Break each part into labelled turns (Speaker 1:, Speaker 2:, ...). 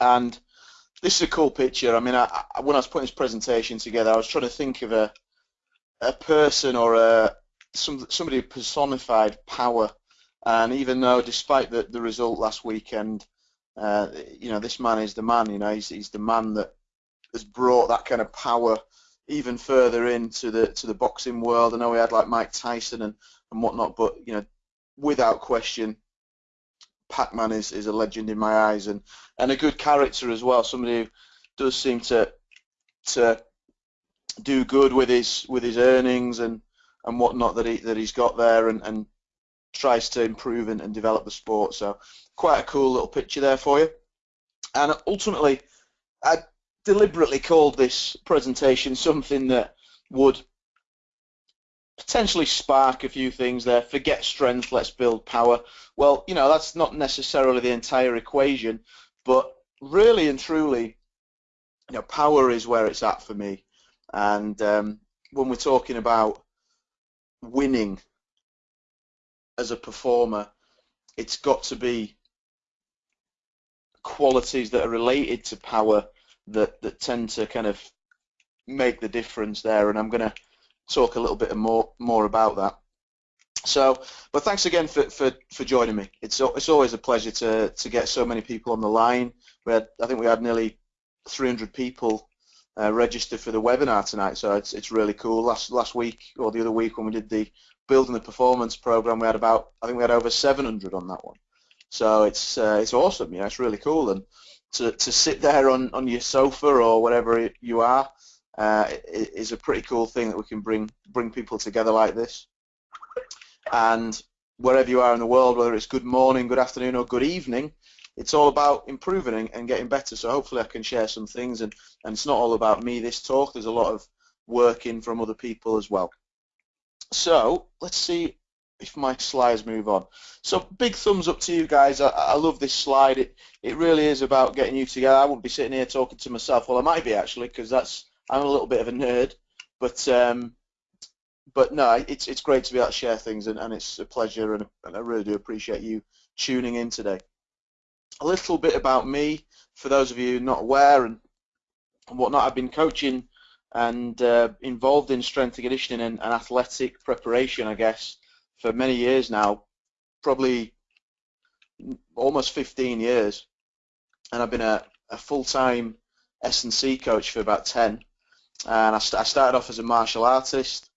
Speaker 1: And this is a cool picture. I mean, I, I, when I was putting this presentation together, I was trying to think of a a person or a some, somebody who personified power. And even though, despite the, the result last weekend, uh, you know, this man is the man. You know, he's, he's the man that has brought that kind of power even further into the to the boxing world. I know we had like Mike Tyson and, and whatnot, but you know, without question, Pac-Man is, is a legend in my eyes and, and a good character as well. Somebody who does seem to to do good with his with his earnings and, and whatnot that he that he's got there and, and tries to improve and, and develop the sport. So quite a cool little picture there for you. And ultimately, I deliberately called this presentation something that would potentially spark a few things there. Forget strength, let's build power. Well, you know, that's not necessarily the entire equation, but really and truly, you know, power is where it's at for me. And um, when we're talking about winning as a performer, it's got to be qualities that are related to power that, that tend to kind of make the difference there. And I'm going to talk a little bit more more about that. So, but thanks again for, for, for joining me. It's it's always a pleasure to to get so many people on the line. We had I think we had nearly 300 people uh, registered for the webinar tonight, so it's it's really cool. Last last week or the other week when we did the building the performance program, we had about I think we had over 700 on that one. So it's uh, it's awesome. Yeah, it's really cool and to to sit there on on your sofa or whatever you are uh, is a pretty cool thing that we can bring bring people together like this. And wherever you are in the world, whether it's good morning, good afternoon, or good evening, it's all about improving and getting better. So hopefully I can share some things, and, and it's not all about me, this talk. There's a lot of work in from other people as well. So let's see if my slides move on. So big thumbs up to you guys. I, I, love this slide. It, it really is about getting you together. I wouldn't be sitting here talking to myself. Well, I might be actually because that's I'm a little bit of a nerd, but um, but no, it's it's great to be able to share things, and, and it's a pleasure, and, and I really do appreciate you tuning in today. A little bit about me, for those of you not aware and, and whatnot. I've been coaching and uh, involved in strength and conditioning and, and athletic preparation, I guess, for many years now, probably almost 15 years, and I've been a, a full-time S&C coach for about 10 and I, st I started off as a martial artist.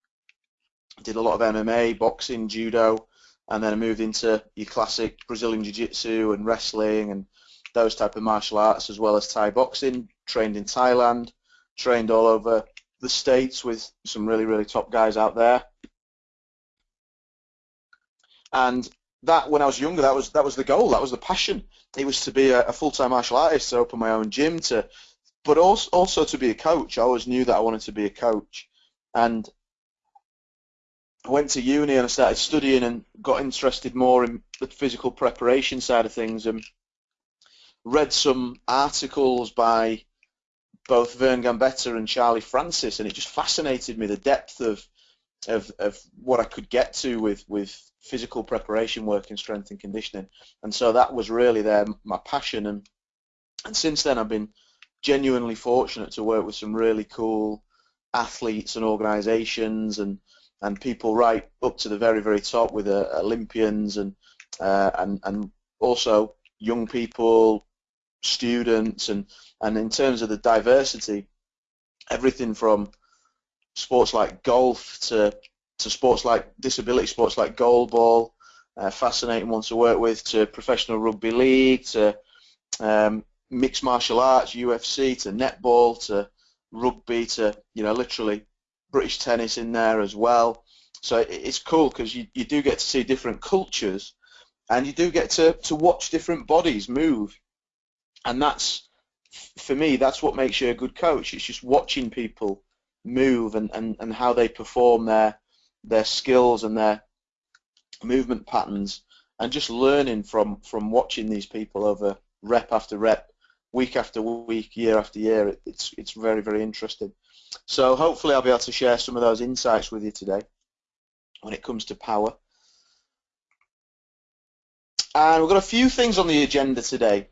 Speaker 1: Did a lot of MMA, boxing, judo, and then I moved into your classic Brazilian Jiu-Jitsu and wrestling and those type of martial arts as well as Thai boxing. Trained in Thailand, trained all over the states with some really really top guys out there. And that when I was younger, that was that was the goal, that was the passion. It was to be a, a full-time martial artist, to open my own gym, to but also also to be a coach. I always knew that I wanted to be a coach, and I went to uni and I started studying and got interested more in the physical preparation side of things and read some articles by both Vern Gambetta and Charlie Francis, and it just fascinated me the depth of of, of what I could get to with with physical preparation work in strength and conditioning, and so that was really there my passion, and and since then I've been genuinely fortunate to work with some really cool athletes and organisations and and people right up to the very very top with uh, Olympians and uh, and and also young people, students and and in terms of the diversity, everything from sports like golf to to sports like disability sports like goalball, uh, fascinating one to work with, to professional rugby league, to um, mixed martial arts, UFC to netball to rugby to you know literally British tennis in there as well. So it's cool because you, you do get to see different cultures and you do get to, to watch different bodies move. And that's, for me, that's what makes you a good coach. It's just watching people move and, and, and how they perform their, their skills and their movement patterns and just learning from, from watching these people over rep after rep week after week, year after year. It's it's very very interesting. So hopefully I'll be able to share some of those insights with you today when it comes to power. And we've got a few things on the agenda today.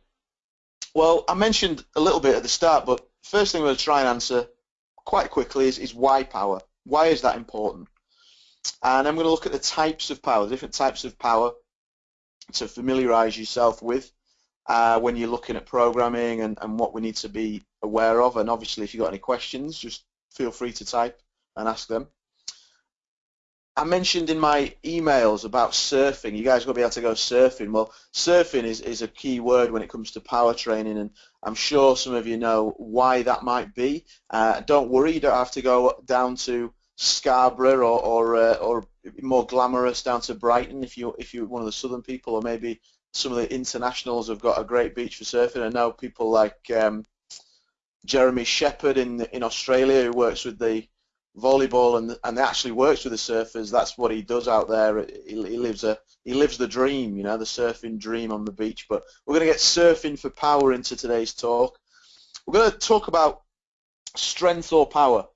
Speaker 1: Well, I mentioned a little bit at the start, but first thing I'm going to try and answer quite quickly is, is why power? Why is that important? And I'm going to look at the types of power, different types of power to familiarize yourself with uh, when you're looking at programming and, and what we need to be aware of. And obviously, if you've got any questions, just feel free to type and ask them. I mentioned in my emails about surfing. You guys to be able to go surfing. Well, surfing is, is a key word when it comes to power training, and I'm sure some of you know why that might be. Uh, don't worry, you don't have to go down to Scarborough or or, uh, or more glamorous down to Brighton if you if you're one of the southern people, or maybe some of the internationals have got a great beach for surfing. I know people like um, Jeremy Sheppard in in Australia who works with the volleyball and and actually works with the surfers. That's what he does out there. He, he lives a he lives the dream, you know, the surfing dream on the beach. But we're going to get surfing for power into today's talk. We're going to talk about strength or power,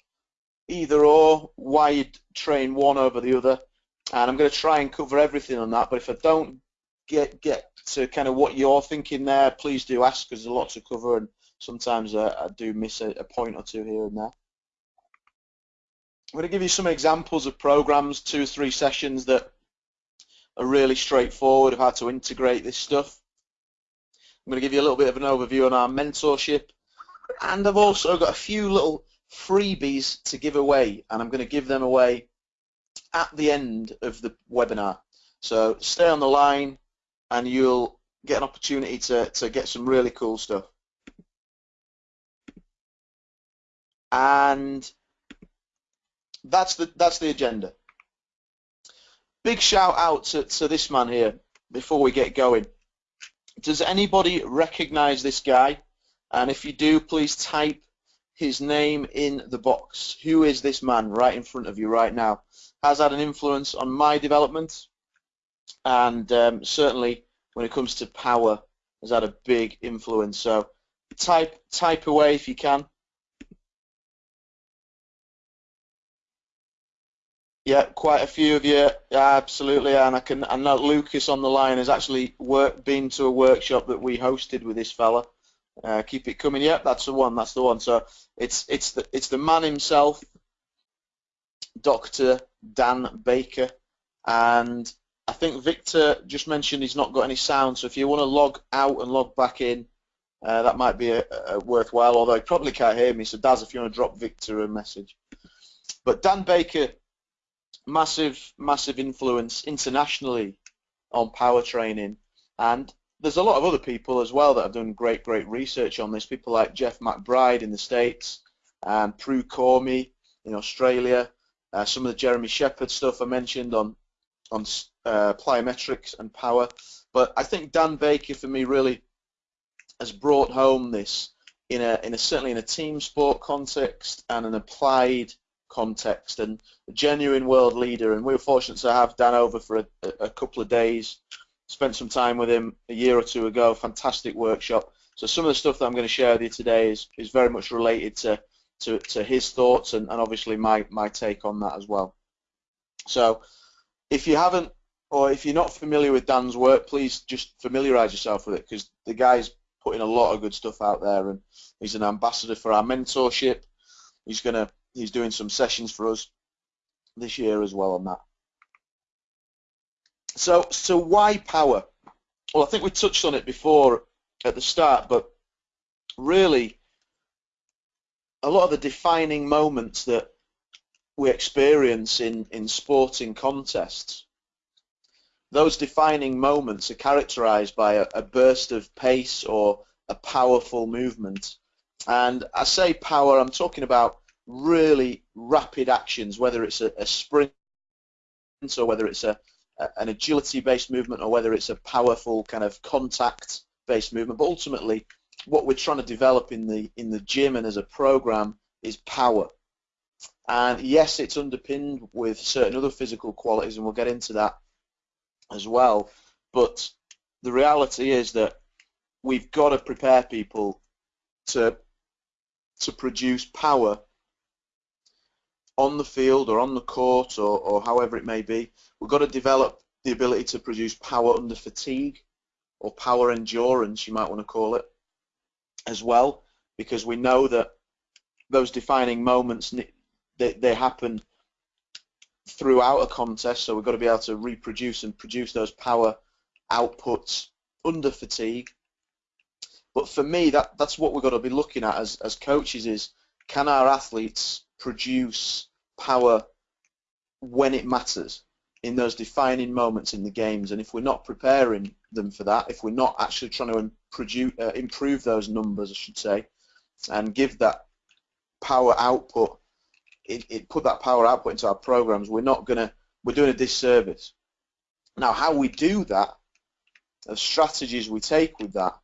Speaker 1: either or, why you train one over the other, and I'm going to try and cover everything on that. But if I don't get get to kind of what you're thinking there, please do ask because there's a lot to cover, and sometimes uh, I do miss a, a point or two here and there. I'm going to give you some examples of programs, two or three sessions that are really straightforward of how to integrate this stuff. I'm going to give you a little bit of an overview on our mentorship and I've also got a few little freebies to give away and I'm going to give them away at the end of the webinar. So stay on the line and you'll get an opportunity to, to get some really cool stuff. And that's the that's the agenda. Big shout out to, to this man here before we get going. Does anybody recognize this guy? And if you do, please type his name in the box. Who is this man right in front of you right now? Has had an influence on my development and um, certainly when it comes to power has had a big influence. So type type away if you can. Yeah, quite a few of you, yeah, absolutely, and I can. I know Lucas on the line has actually work, been to a workshop that we hosted with this fella. Uh, keep it coming. Yeah, that's the one. That's the one. So it's it's the it's the man himself, Dr. Dan Baker, and I think Victor just mentioned he's not got any sound. So if you want to log out and log back in, uh, that might be a, a worthwhile. Although he probably can't hear me. So Daz, if you want to drop Victor a message. But Dan Baker massive, massive influence internationally on power training. And there's a lot of other people as well that have done great, great research on this. People like Jeff McBride in the States, and Prue Cormie in Australia, uh, some of the Jeremy Sheppard stuff I mentioned on on uh, plyometrics and power. But I think Dan Baker for me really has brought home this in a in a certainly in a team sport context and an applied context and a genuine world leader. And we were fortunate to have Dan over for a, a couple of days. Spent some time with him a year or two ago. Fantastic workshop. So some of the stuff that I'm going to share with you today is, is very much related to, to, to his thoughts and, and obviously my, my take on that as well. So if you haven't or if you're not familiar with Dan's work, please just familiarize yourself with it because the guy's putting a lot of good stuff out there and he's an ambassador for our mentorship. He's to he's doing some sessions for us this year as well on that. So, so why power? Well, I think we touched on it before at the start, but really, a lot of the defining moments that we experience in, in sporting contests, those defining moments are characterized by a, a burst of pace or a powerful movement. And I say power, I'm talking about really rapid actions, whether it's a, a sprint or whether it's a, a an agility-based movement or whether it's a powerful kind of contact-based movement. But ultimately, what we're trying to develop in the in the gym and as a program is power. And yes, it's underpinned with certain other physical qualities, and we'll get into that as well. But the reality is that we've got to prepare people to to produce power on the field or on the court or, or however it may be. We've got to develop the ability to produce power under fatigue or power endurance, you might want to call it. as well because we know that those defining moments they, they happen throughout a contest so we've got to be able to reproduce and produce those power outputs under fatigue. But for me that that's what we've got to be looking at as, as coaches is can our athletes produce power when it matters in those defining moments in the games? And if we're not preparing them for that if we're not actually trying to produce, uh, improve those numbers I should say and give that power output it, it put that power output into our programs we're not gonna we're doing a disservice now how we do that the strategies we take with that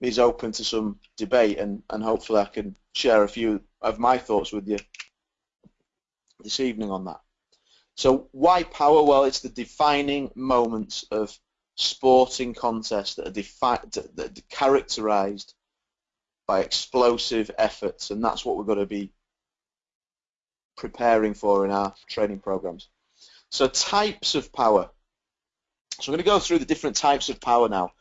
Speaker 1: is open to some debate and, and hopefully I can share a few of my thoughts with you this evening on that. So why power? Well, it's the defining moments of sporting contests that are, that are characterized by explosive efforts, and that's what we're going to be preparing for in our training programs. So types of power. So I'm going to go through the different types of power now.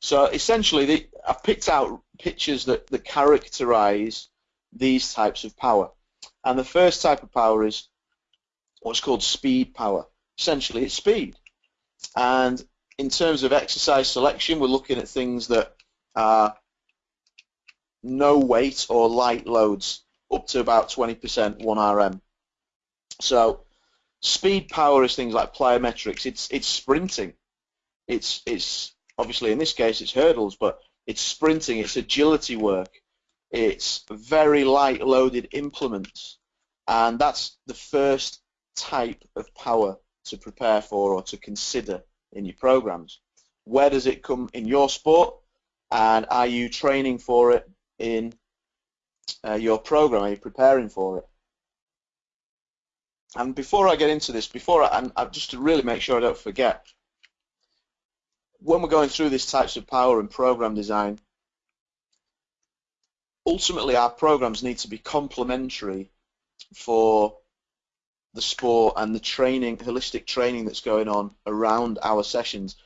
Speaker 1: So essentially, the, I've picked out pictures that, that characterize these types of power. And the first type of power is what's called speed power. Essentially, it's speed. And in terms of exercise selection, we're looking at things that are no weight or light loads up to about 20% 1RM. So speed power is things like plyometrics. It's it's sprinting. It's it's obviously in this case it's hurdles, but it's sprinting. It's agility work. It's very light loaded implements, and that's the first type of power to prepare for or to consider in your programs. Where does it come in your sport, and are you training for it in uh, your program? Are you preparing for it? And before I get into this, before I, and just to really make sure I don't forget, when we're going through these types of power and program design, ultimately our programs need to be complementary for the sport and the training, holistic training that's going on around our sessions.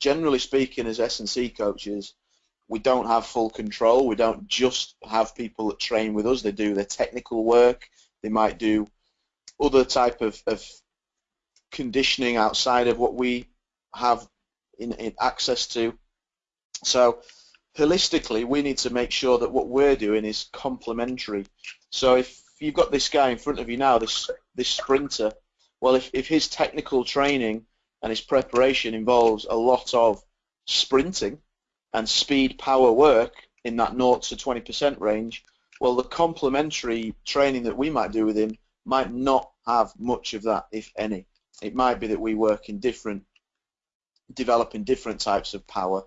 Speaker 1: Generally speaking, as S&C coaches, we don't have full control. We don't just have people that train with us. They do their technical work. They might do other type of, of conditioning outside of what we have in, in access to. So holistically, we need to make sure that what we're doing is complementary. So if you've got this guy in front of you now, this this sprinter, well, if, if his technical training and his preparation involves a lot of sprinting and speed power work in that 0 to 20% range, well, the complementary training that we might do with him might not have much of that, if any. It might be that we work in different developing different types of power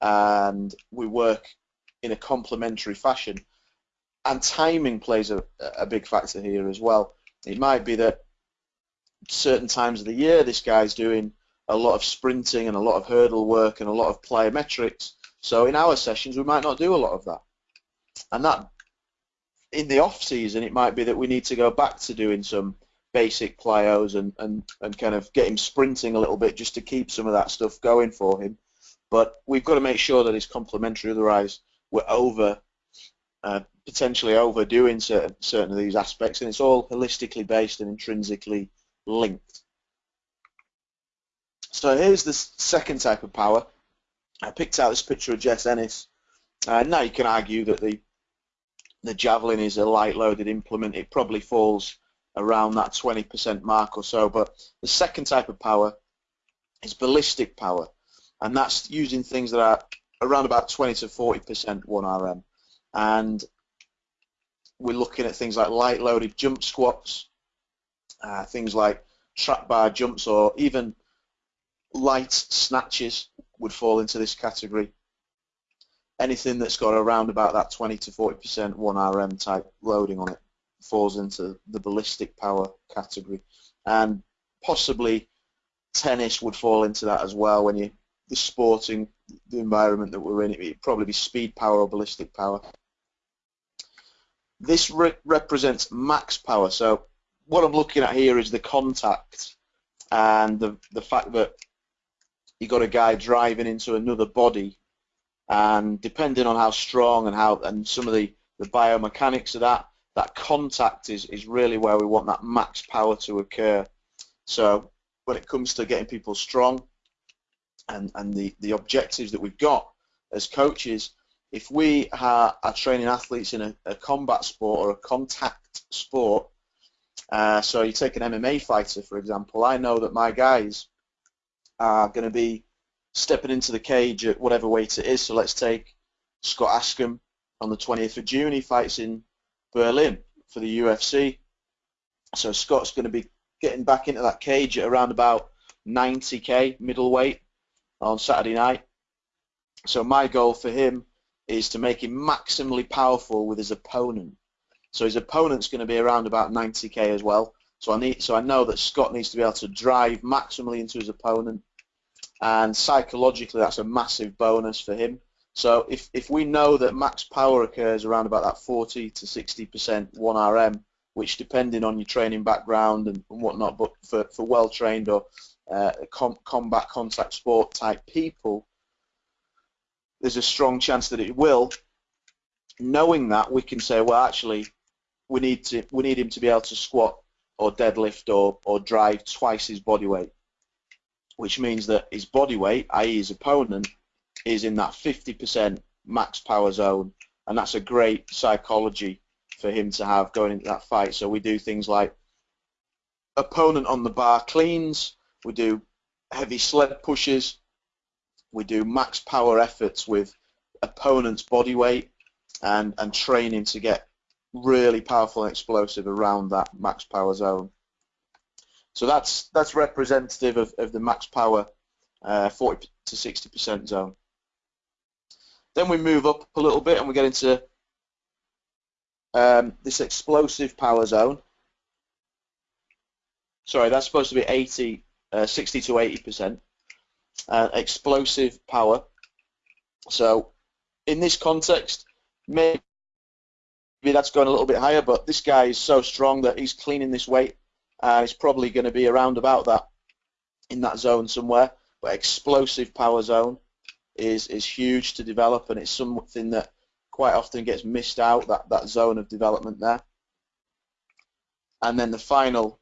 Speaker 1: and we work in a complementary fashion. And timing plays a, a big factor here as well. It might be that certain times of the year this guy's doing a lot of sprinting and a lot of hurdle work and a lot of plyometrics. So in our sessions we might not do a lot of that. And that in the off season it might be that we need to go back to doing some basic plyos and, and, and kind of get him sprinting a little bit just to keep some of that stuff going for him. But we've got to make sure that it's complementary, otherwise we're over, uh, potentially overdoing certain, certain of these aspects, and it's all holistically based and intrinsically linked. So here's the second type of power. I picked out this picture of Jess Ennis. Uh, now you can argue that the the javelin is a light loaded implement. It probably falls around that 20% mark or so. But the second type of power is ballistic power, and that's using things that are around about 20 to 40% 1RM. And we're looking at things like light-loaded jump squats, uh, things like trap bar jumps, or even light snatches would fall into this category. Anything that's got around about that 20 to 40% 1RM type loading on it falls into the ballistic power category, and possibly tennis would fall into that as well. When you the sporting the environment that we're in, it'd probably be speed power or ballistic power. This re represents max power. So what I'm looking at here is the contact and the the fact that you got a guy driving into another body and depending on how strong and how and some of the, the biomechanics of that, that contact is, is really where we want that max power to occur. So when it comes to getting people strong and, and the, the objectives that we've got as coaches, if we are, are training athletes in a, a, combat sport or a contact sport, uh, so you take an MMA fighter, for example, I know that my guys are going to be stepping into the cage at whatever weight it is. So let's take Scott Askham on the 20th of June. He fights in Berlin for the UFC. So Scott's going to be getting back into that cage at around about 90k middleweight on Saturday night. So my goal for him is to make him maximally powerful with his opponent. So his opponent's going to be around about 90k as well. So I need, so I know that Scott needs to be able to drive maximally into his opponent, and psychologically that's a massive bonus for him. So if, if we know that max power occurs around about that 40 to 60% 1RM, which depending on your training background and, and whatnot, but for, for well-trained or uh, com combat contact sport type people, there's a strong chance that it will. Knowing that, we can say, well, actually, we need to we need him to be able to squat or deadlift or, or drive twice his body weight, which means that his body weight, i.e. his opponent, is in that 50% max power zone, and that's a great psychology for him to have going into that fight. So we do things like opponent on the bar cleans, we do heavy sled pushes, we do max power efforts with opponent's body weight and, and training to get really powerful and explosive around that max power zone. So that's that's representative of, of the max power uh, 40 to 60% zone. Then we move up a little bit and we get into um, this explosive power zone. Sorry, that's supposed to be 80, uh, 60 to 80%. Uh, explosive power. So in this context, maybe that's going a little bit higher, but this guy is so strong that he's cleaning this weight Uh, and he's probably going to be around about that in that zone somewhere. But explosive power zone is is huge to develop, and it's something that quite often gets missed out that that zone of development there. And then the final,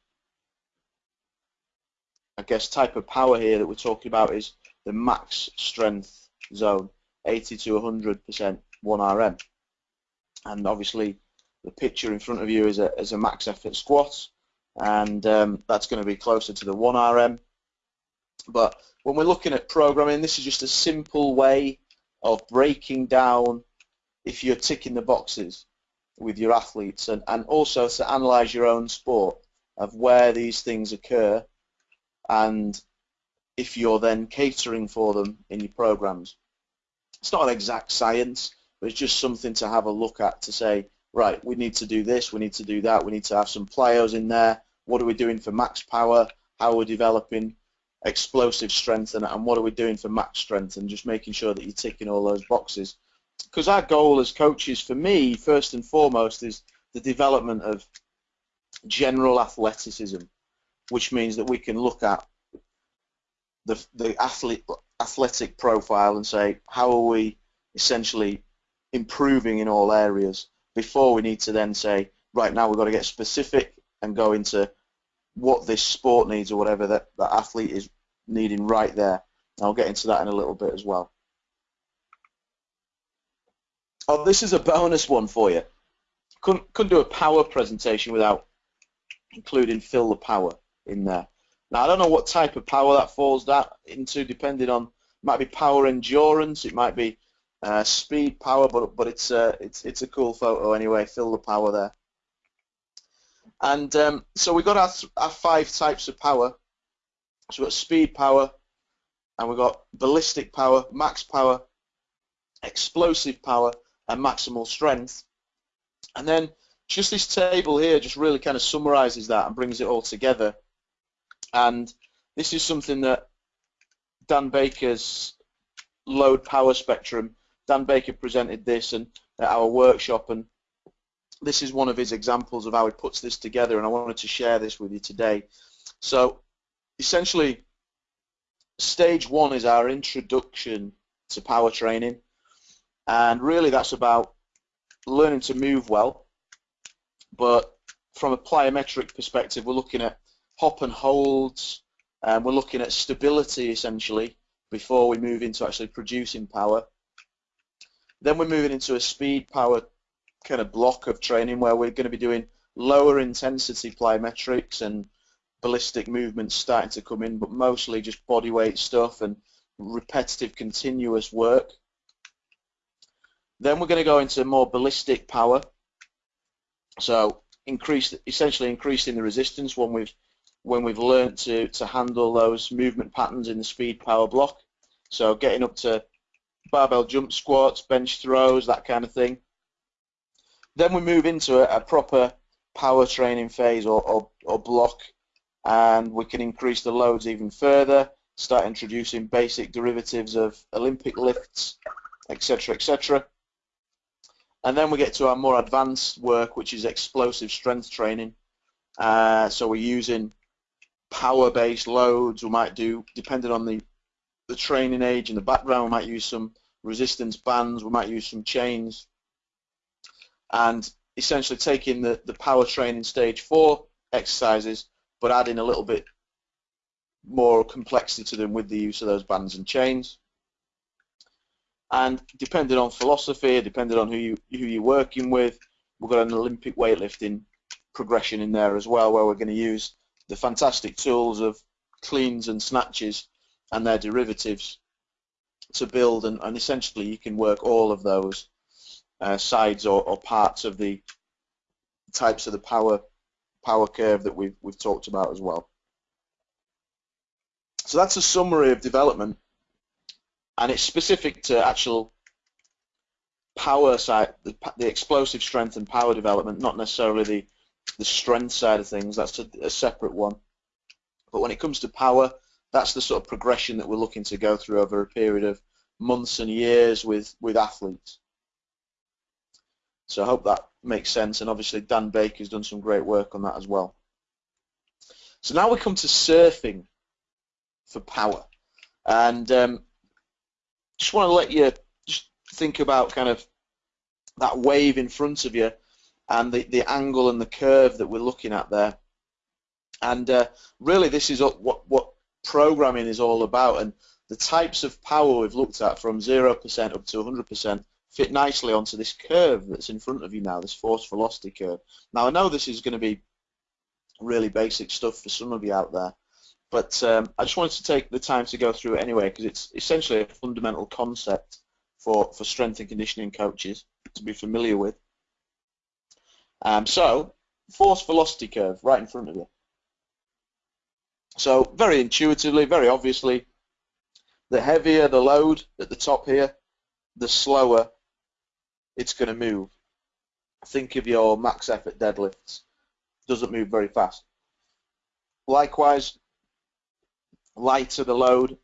Speaker 1: I guess, type of power here that we're talking about is the max strength zone, 80 to 100% 1RM. And obviously, the picture in front of you is a, is a max effort squat, and um, that's going to be closer to the 1RM. But when we're looking at programming, this is just a simple way of breaking down if you're ticking the boxes with your athletes and, and also to analyze your own sport of where these things occur and if you're then catering for them in your programs. It's not an exact science, but it's just something to have a look at to say, right, we need to do this, we need to do that, we need to have some plyos in there, what are we doing for max power, how are we developing explosive strength and, and what are we doing for max strength and just making sure that you're ticking all those boxes. Because our goal as coaches, for me, first and foremost, is the development of general athleticism, which means that we can look at the, the athlete, athletic profile and say, how are we essentially improving in all areas before we need to then say, right now we've got to get specific and go into what this sport needs or whatever that, that athlete is needing right there. I'll get into that in a little bit as well. Oh, this is a bonus one for you. Couldn't, couldn't do a power presentation without including Phil the power in there. Now, I don't know what type of power that falls that into, depending on, it might be power endurance, it might be uh, speed power, but but it's, uh, it's, it's a cool photo anyway, Phil the power there. And um, so we've got our, our five types of power. So we've got speed power, and we've got ballistic power, max power, explosive power, and maximal strength. And then just this table here just really kind of summarizes that and brings it all together. And this is something that Dan Baker's load power spectrum, Dan Baker presented this and at our workshop and this is one of his examples of how he puts this together and I wanted to share this with you today. So essentially stage one is our introduction to power training And really that's about learning to move well, but from a plyometric perspective, we're looking at hop and holds, and we're looking at stability essentially before we move into actually producing power. Then we're moving into a speed power kind of block of training where we're going to be doing lower intensity plyometrics and ballistic movements starting to come in, but mostly just body weight stuff and repetitive continuous work. Then we're going to go into more ballistic power. So increase, essentially increasing the resistance when we've when we've learned to, to handle those movement patterns in the speed power block. So getting up to barbell jump squats, bench throws, that kind of thing. Then we move into a, a proper power training phase or, or, or block and we can increase the loads even further, start introducing basic derivatives of Olympic lifts, etc., etc. And then we get to our more advanced work, which is explosive strength training. Uh, so we're using power-based loads. We might do, depending on the, the training age and the background, we might use some resistance bands, we might use some chains. And essentially taking the, the power training stage four exercises but adding a little bit more complexity to them with the use of those bands and chains. And depending on philosophy, depending on who you who you're working with, we've got an Olympic weightlifting progression in there as well, where we're going to use the fantastic tools of cleans and snatches and their derivatives to build, and, and essentially you can work all of those uh, sides or, or parts of the types of the power power curve that we've, we've talked about as well. So that's a summary of development and it's specific to actual power side, the, the explosive strength and power development, not necessarily the, the strength side of things, that's a, a separate one. But when it comes to power, that's the sort of progression that we're looking to go through over a period of months and years with, with athletes. So I hope that makes sense, and obviously Dan Baker's done some great work on that as well. So now we come to surfing for power, and um, just want to let you just think about kind of that wave in front of you and the, the angle and the curve that we're looking at there. And uh, really this is what, what programming is all about and the types of power we've looked at from 0% up to 100% fit nicely onto this curve that's in front of you now, this force velocity curve. Now I know this is going to be really basic stuff for some of you out there, but um, I just wanted to take the time to go through it anyway because it's essentially a fundamental concept for, for strength and conditioning coaches to be familiar with. Um, so, force velocity curve right in front of you. So very intuitively, very obviously, the heavier the load at the top here, the slower it's going to move. Think of your max effort deadlifts. Doesn't move very fast. Likewise, lighter the load,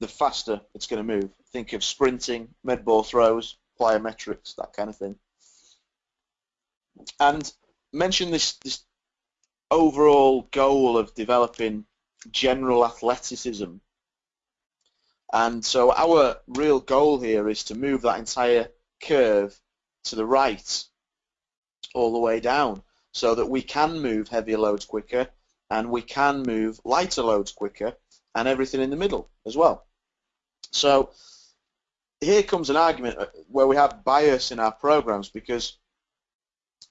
Speaker 1: the faster it's going to move. Think of sprinting, med ball throws, plyometrics, that kind of thing. And mention this, this overall goal of developing general athleticism and so our real goal here is to move that entire curve to the right all the way down so that we can move heavier loads quicker and we can move lighter loads quicker and everything in the middle as well. So here comes an argument uh, where we have bias in our programs because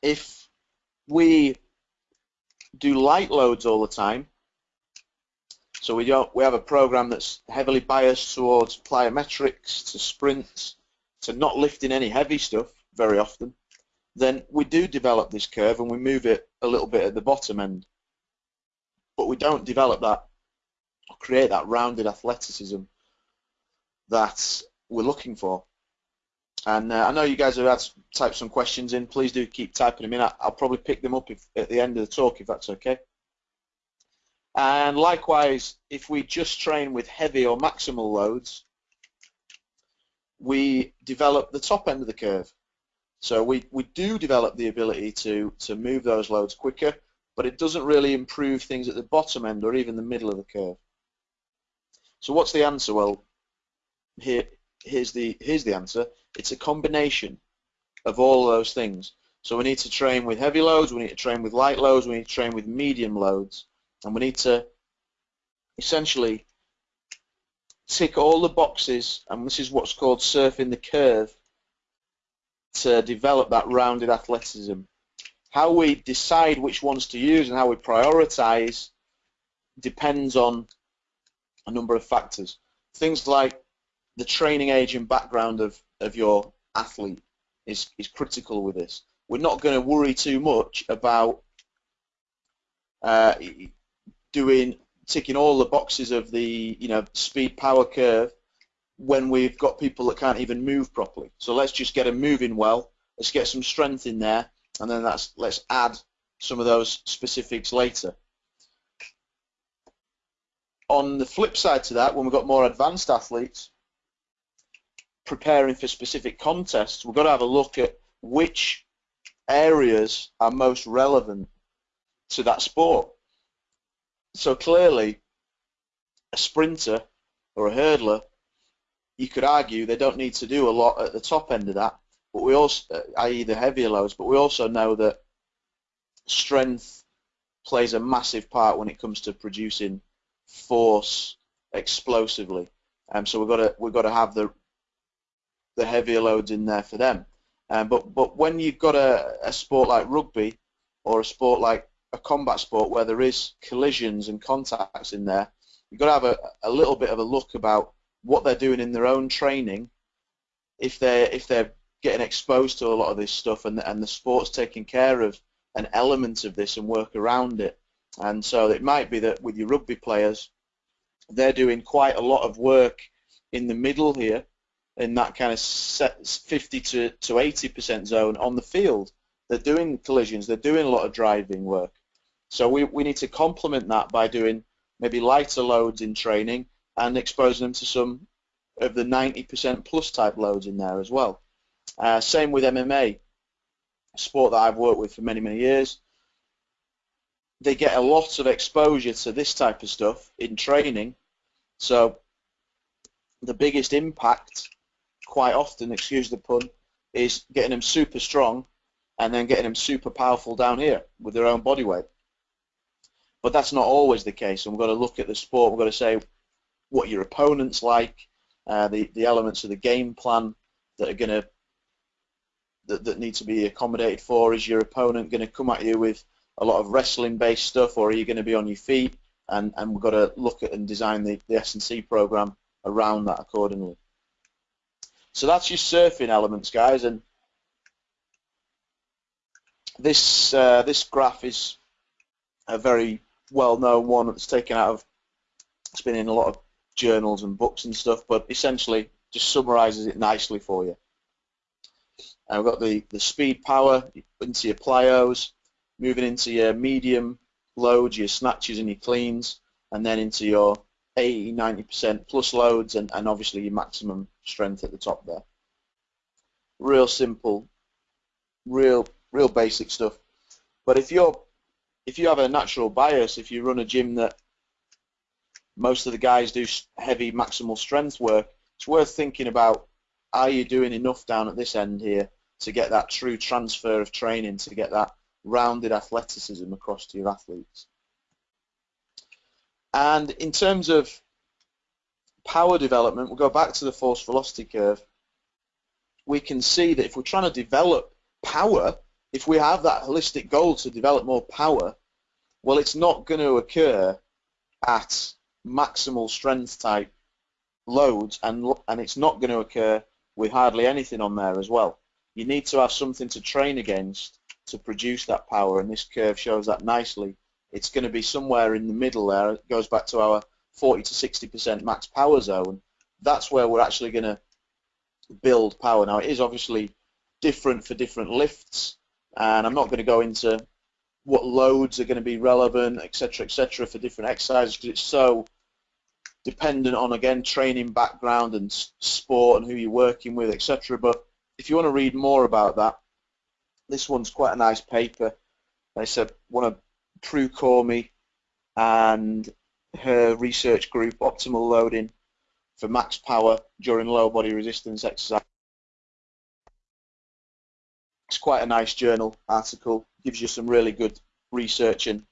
Speaker 1: if we do light loads all the time so we don't we have a program that's heavily biased towards plyometrics, to sprints, to not lifting any heavy stuff very often. Then we do develop this curve and we move it a little bit at the bottom end. But we don't develop that or create that rounded athleticism that we're looking for. And uh, I know you guys have had type some questions in. Please do keep typing them in. I'll probably pick them up if, at the end of the talk if that's okay. And likewise, if we just train with heavy or maximal loads, we develop the top end of the curve. So we, we do develop the ability to, to move those loads quicker, but it doesn't really improve things at the bottom end or even the middle of the curve. So what's the answer? Well, here, here's the here's the answer. It's a combination of all of those things. So we need to train with heavy loads, we need to train with light loads, we need to train with medium loads, and we need to essentially tick all the boxes, and this is what's called surfing the curve, to develop that rounded athleticism. How we decide which ones to use and how we prioritize depends on a number of factors. Things like the training age and background of, of your athlete is, is critical with this. We're not going to worry too much about uh, doing ticking all the boxes of the you know speed power curve when we've got people that can't even move properly. So let's just get them moving well. Let's get some strength in there, and then that's let's add some of those specifics later. On the flip side to that, when we've got more advanced athletes preparing for specific contests, we've got to have a look at which areas are most relevant to that sport. So clearly, a sprinter or a hurdler, you could argue they don't need to do a lot at the top end of that, but we also, uh, i.e. the heavier loads, but we also know that strength plays a massive part when it comes to producing force explosively. Um, so we've got to we've got to have the the heavier loads in there for them. Um, but but when you've got a, a sport like rugby or a sport like a combat sport where there is collisions and contacts in there, you've got to have a, a little bit of a look about what they're doing in their own training. If they're if they're getting exposed to a lot of this stuff and and the sport's taking care of an element of this and work around it. And so it might be that with your rugby players, they're doing quite a lot of work in the middle here in that kind of 50 to, to 80% zone on the field. They're doing collisions, they're doing a lot of driving work. So we, we need to complement that by doing maybe lighter loads in training and exposing them to some of the 90% plus type loads in there as well. Uh, same with MMA, a sport that I've worked with for many, many years. They get a lot of exposure to this type of stuff in training. So the biggest impact quite often, excuse the pun, is getting them super strong and then getting them super powerful down here with their own body weight. But that's not always the case, and we've got to look at the sport. We've got to say what your opponent's like, uh, the the elements of the game plan that are going to that, that need to be accommodated for. Is your opponent going to come at you with a lot of wrestling-based stuff, or are you going to be on your feet? And and we've got to look at and design the the S&C program around that accordingly. So that's your surfing elements, guys, and this uh, this graph is a very well-known one that's taken out of it's been in a lot of journals and books and stuff, but essentially just summarizes it nicely for you. And we've got the, the speed power into your plyos, moving into your medium loads, your snatches and your cleans, and then into your 80, 90% plus loads and, and obviously your maximum strength at the top there. Real simple, real real basic stuff. But if you're if you have a natural bias, if you run a gym that most of the guys do heavy maximal strength work, it's worth thinking about are you doing enough down at this end here to get that true transfer of training, to get that rounded athleticism across to your athletes. And in terms of power development, we'll go back to the force velocity curve. We can see that if we're trying to develop power, if we have that holistic goal to develop more power, well, it's not going to occur at maximal strength type loads, and and it's not going to occur with hardly anything on there as well. You need to have something to train against to produce that power, and this curve shows that nicely it's going to be somewhere in the middle there. It goes back to our 40 to 60% max power zone. That's where we're actually going to build power. Now, it is obviously different for different lifts, and I'm not going to go into what loads are going to be relevant, etc., etc., for different exercises because it's so dependent on again training background and sport and who you're working with, etc. But if you want to read more about that, this one's quite a nice paper. It's a, one of Prue Cormie and her research group, Optimal Loading, for max power during low body resistance exercise. It's quite a nice journal article, gives you some really good research and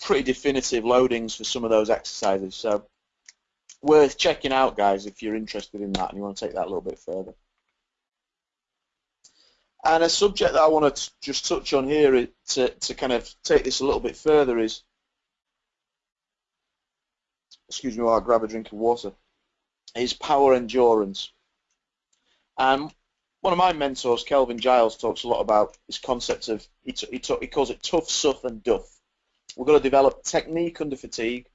Speaker 1: pretty definitive loadings for some of those exercises. So worth checking out, guys, if you're interested in that and you want to take that a little bit further. And a subject that I want to just touch on here to, to kind of take this a little bit further is, excuse me while I grab a drink of water, is power endurance. And one of my mentors, Kelvin Giles, talks a lot about this concept of, he, he, he calls it tough, suff, and duff. We've got to develop technique under fatigue,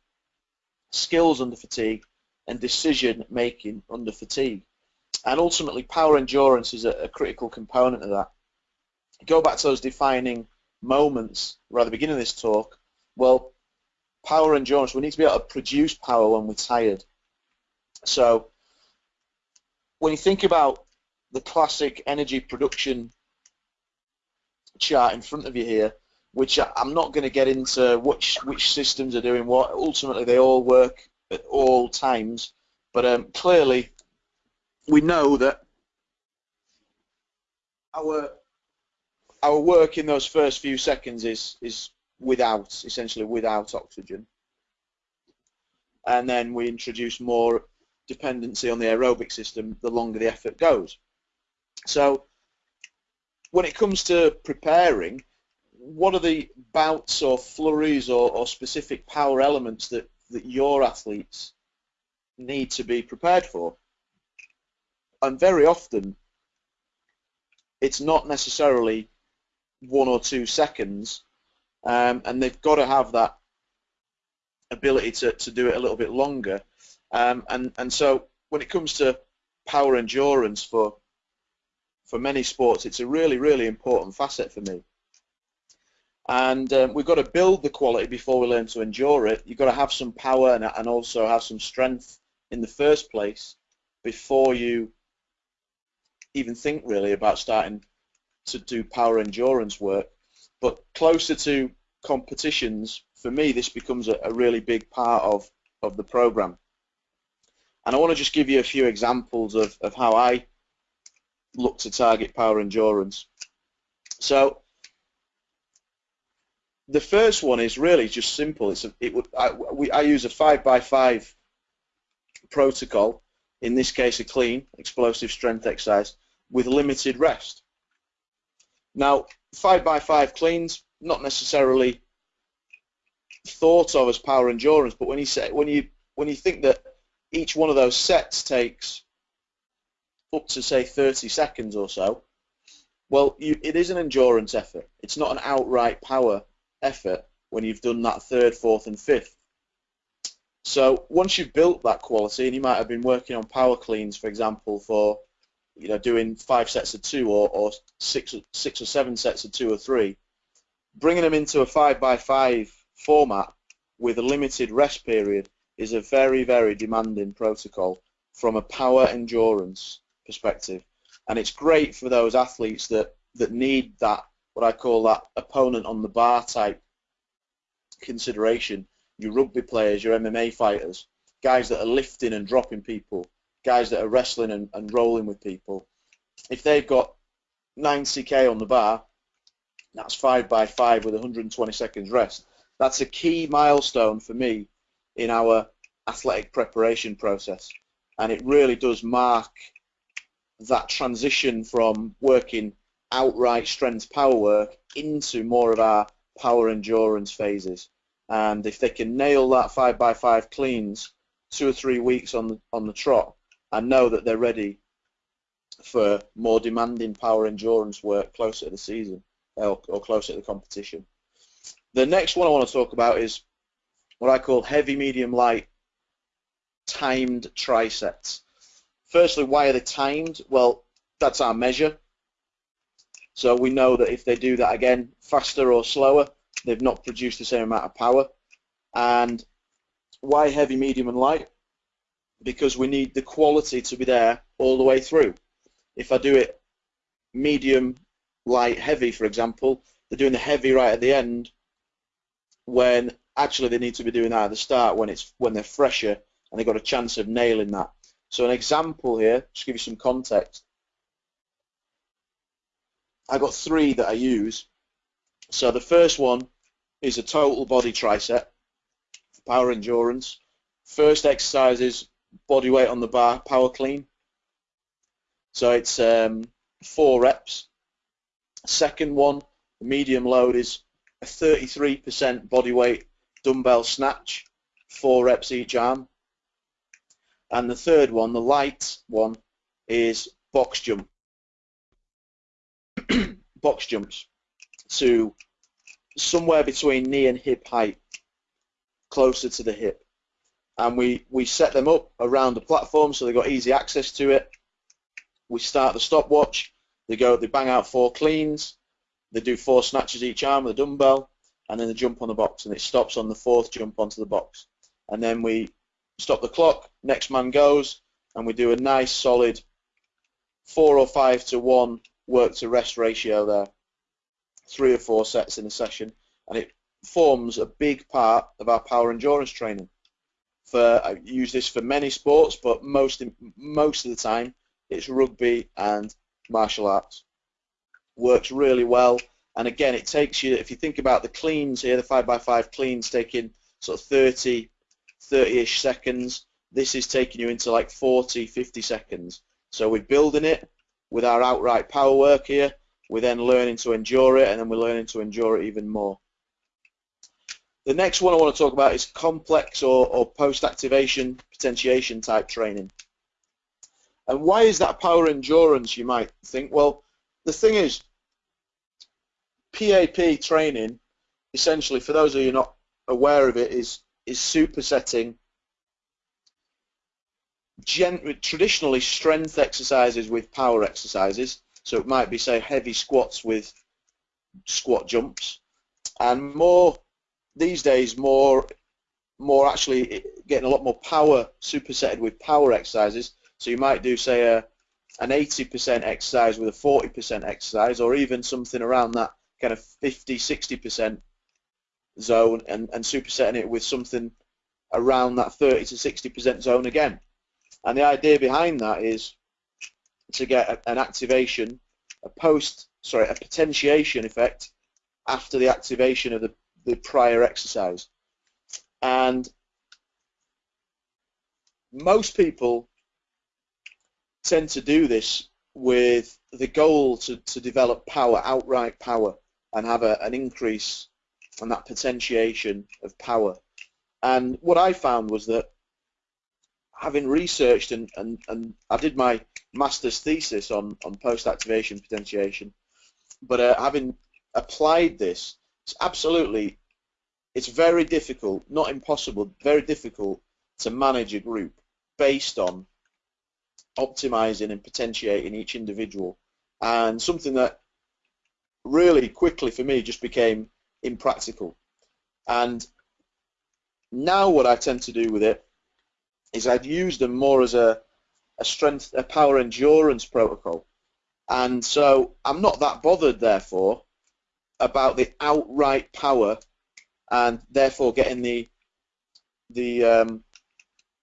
Speaker 1: skills under fatigue, and decision making under fatigue. And ultimately, power endurance is a, a critical component of that. Go back to those defining moments right at the beginning of this talk. Well, power endurance, we need to be able to produce power when we're tired. So when you think about the classic energy production chart in front of you here, which I'm not going to get into which which systems are doing what. Ultimately, they all work at all times, but um, clearly we know that our our work in those first few seconds is is without essentially without oxygen, and then we introduce more dependency on the aerobic system the longer the effort goes. So when it comes to preparing, what are the bouts or flurries or, or specific power elements that, that your athletes need to be prepared for? And very often, it's not necessarily one or two seconds, um, and they've got to have that ability to, to do it a little bit longer. Um, and, and so when it comes to power endurance for for many sports, it's a really, really important facet for me. And um, we've got to build the quality before we learn to endure it. You've got to have some power and, and also have some strength in the first place before you even think really about starting to do power endurance work. But closer to competitions, for me, this becomes a, a really big part of, of the program. And I want to just give you a few examples of, of how I look to target power endurance. So the first one is really just simple. It's a, it would I, we, I use a five by five protocol. In this case, a clean explosive strength exercise with limited rest. Now, five by five cleans not necessarily thought of as power endurance, but when you say when you when you think that each one of those sets takes up to say 30 seconds or so, well, you, it is an endurance effort. It's not an outright power effort when you've done that third, fourth, and fifth. So once you've built that quality, and you might have been working on power cleans, for example, for you know doing five sets of two or, or six, six or seven sets of two or three, bringing them into a five by five format with a limited rest period is a very, very demanding protocol from a power endurance perspective. And it's great for those athletes that, that need that, what I call that opponent on the bar type consideration. Your rugby players, your MMA fighters, guys that are lifting and dropping people, guys that are wrestling and, and rolling with people. If they've got 90k on the bar, that's 5 by 5 with 120 seconds rest. That's a key milestone for me in our athletic preparation process. And it really does mark that transition from working outright strength power work into more of our power endurance phases. And if they can nail that five by five cleans two or three weeks on the, on the trot and know that they're ready for more demanding power endurance work closer to the season or, or closer to the competition. The next one I want to talk about is what I call heavy, medium, light timed trisets. Firstly, why are they timed? Well, that's our measure. So we know that if they do that again faster or slower, they've not produced the same amount of power. And why heavy, medium, and light? Because we need the quality to be there all the way through. If I do it medium, light, heavy, for example, they're doing the heavy right at the end when actually they need to be doing that at the start when it's when they're fresher and they've got a chance of nailing that. So an example here, just give you some context. I've got three that I use. So the first one is a total body triset, for power endurance. First exercise is body weight on the bar, power clean. So it's um, four reps. Second one, medium load is a 33% body weight dumbbell snatch, four reps each arm. And the third one, the light one, is box jump. box jumps to somewhere between knee and hip height, closer to the hip. And we, we set them up around the platform so they've got easy access to it. We start the stopwatch, they go, they bang out four cleans, they do four snatches each arm with a dumbbell, and then they jump on the box, and it stops on the fourth jump onto the box. And then we stop the clock, next man goes, and we do a nice solid four or five to one work to rest ratio there, three or four sets in a session, and it forms a big part of our power endurance training. For I use this for many sports, but most most of the time it's rugby and martial arts. Works really well, and again, it takes you. If you think about the cleans here, the five by five cleans taking sort of 30, 30-ish seconds. This is taking you into like 40, 50 seconds. So we're building it with our outright power work here. We're then learning to endure it, and then we're learning to endure it even more. The next one I want to talk about is complex or, or post-activation potentiation type training. And why is that power endurance, you might think? Well, the thing is, PAP training, essentially, for those of you not aware of it, is is supersetting traditionally strength exercises with power exercises. So it might be, say, heavy squats with squat jumps, and more these days, more more actually getting a lot more power supersetted with power exercises. So you might do, say, a an 80% exercise with a 40% exercise, or even something around that kind of 50, 60% zone, and, and supersetting it with something around that 30 to 60% zone again. And the idea behind that is to get a, an activation, a post, sorry, a potentiation effect after the activation of the, the prior exercise. And most people tend to do this with the goal to, to develop power, outright power, and have a, an increase on that potentiation of power. And what I found was that having researched and, and, and I did my master's thesis on, on post-activation potentiation, but uh, having applied this, it's absolutely, it's very difficult, not impossible, very difficult to manage a group based on optimizing and potentiating each individual. And something that really quickly for me just became impractical. And now what I tend to do with it is I'd use them more as a, a strength, a power endurance protocol. And so I'm not that bothered, therefore, about the outright power and therefore getting the the um,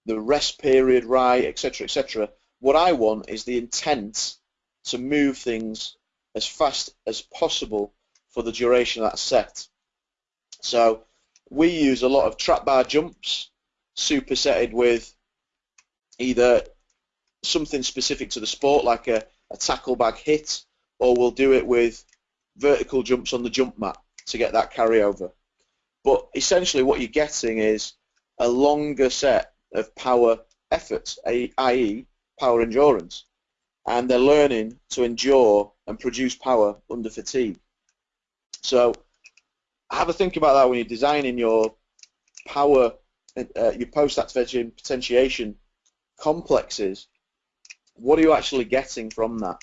Speaker 1: the rest period right, etc., etc. What I want is the intent to move things as fast as possible for the duration of that set. So we use a lot of trap bar jumps supersetted with either something specific to the sport like a, a tackle bag hit or we'll do it with vertical jumps on the jump mat to get that carryover. But essentially what you're getting is a longer set of power efforts, i.e. power endurance. And they're learning to endure and produce power under fatigue. So have a think about that when you're designing your power, uh, your post-activation potentiation complexes. What are you actually getting from that?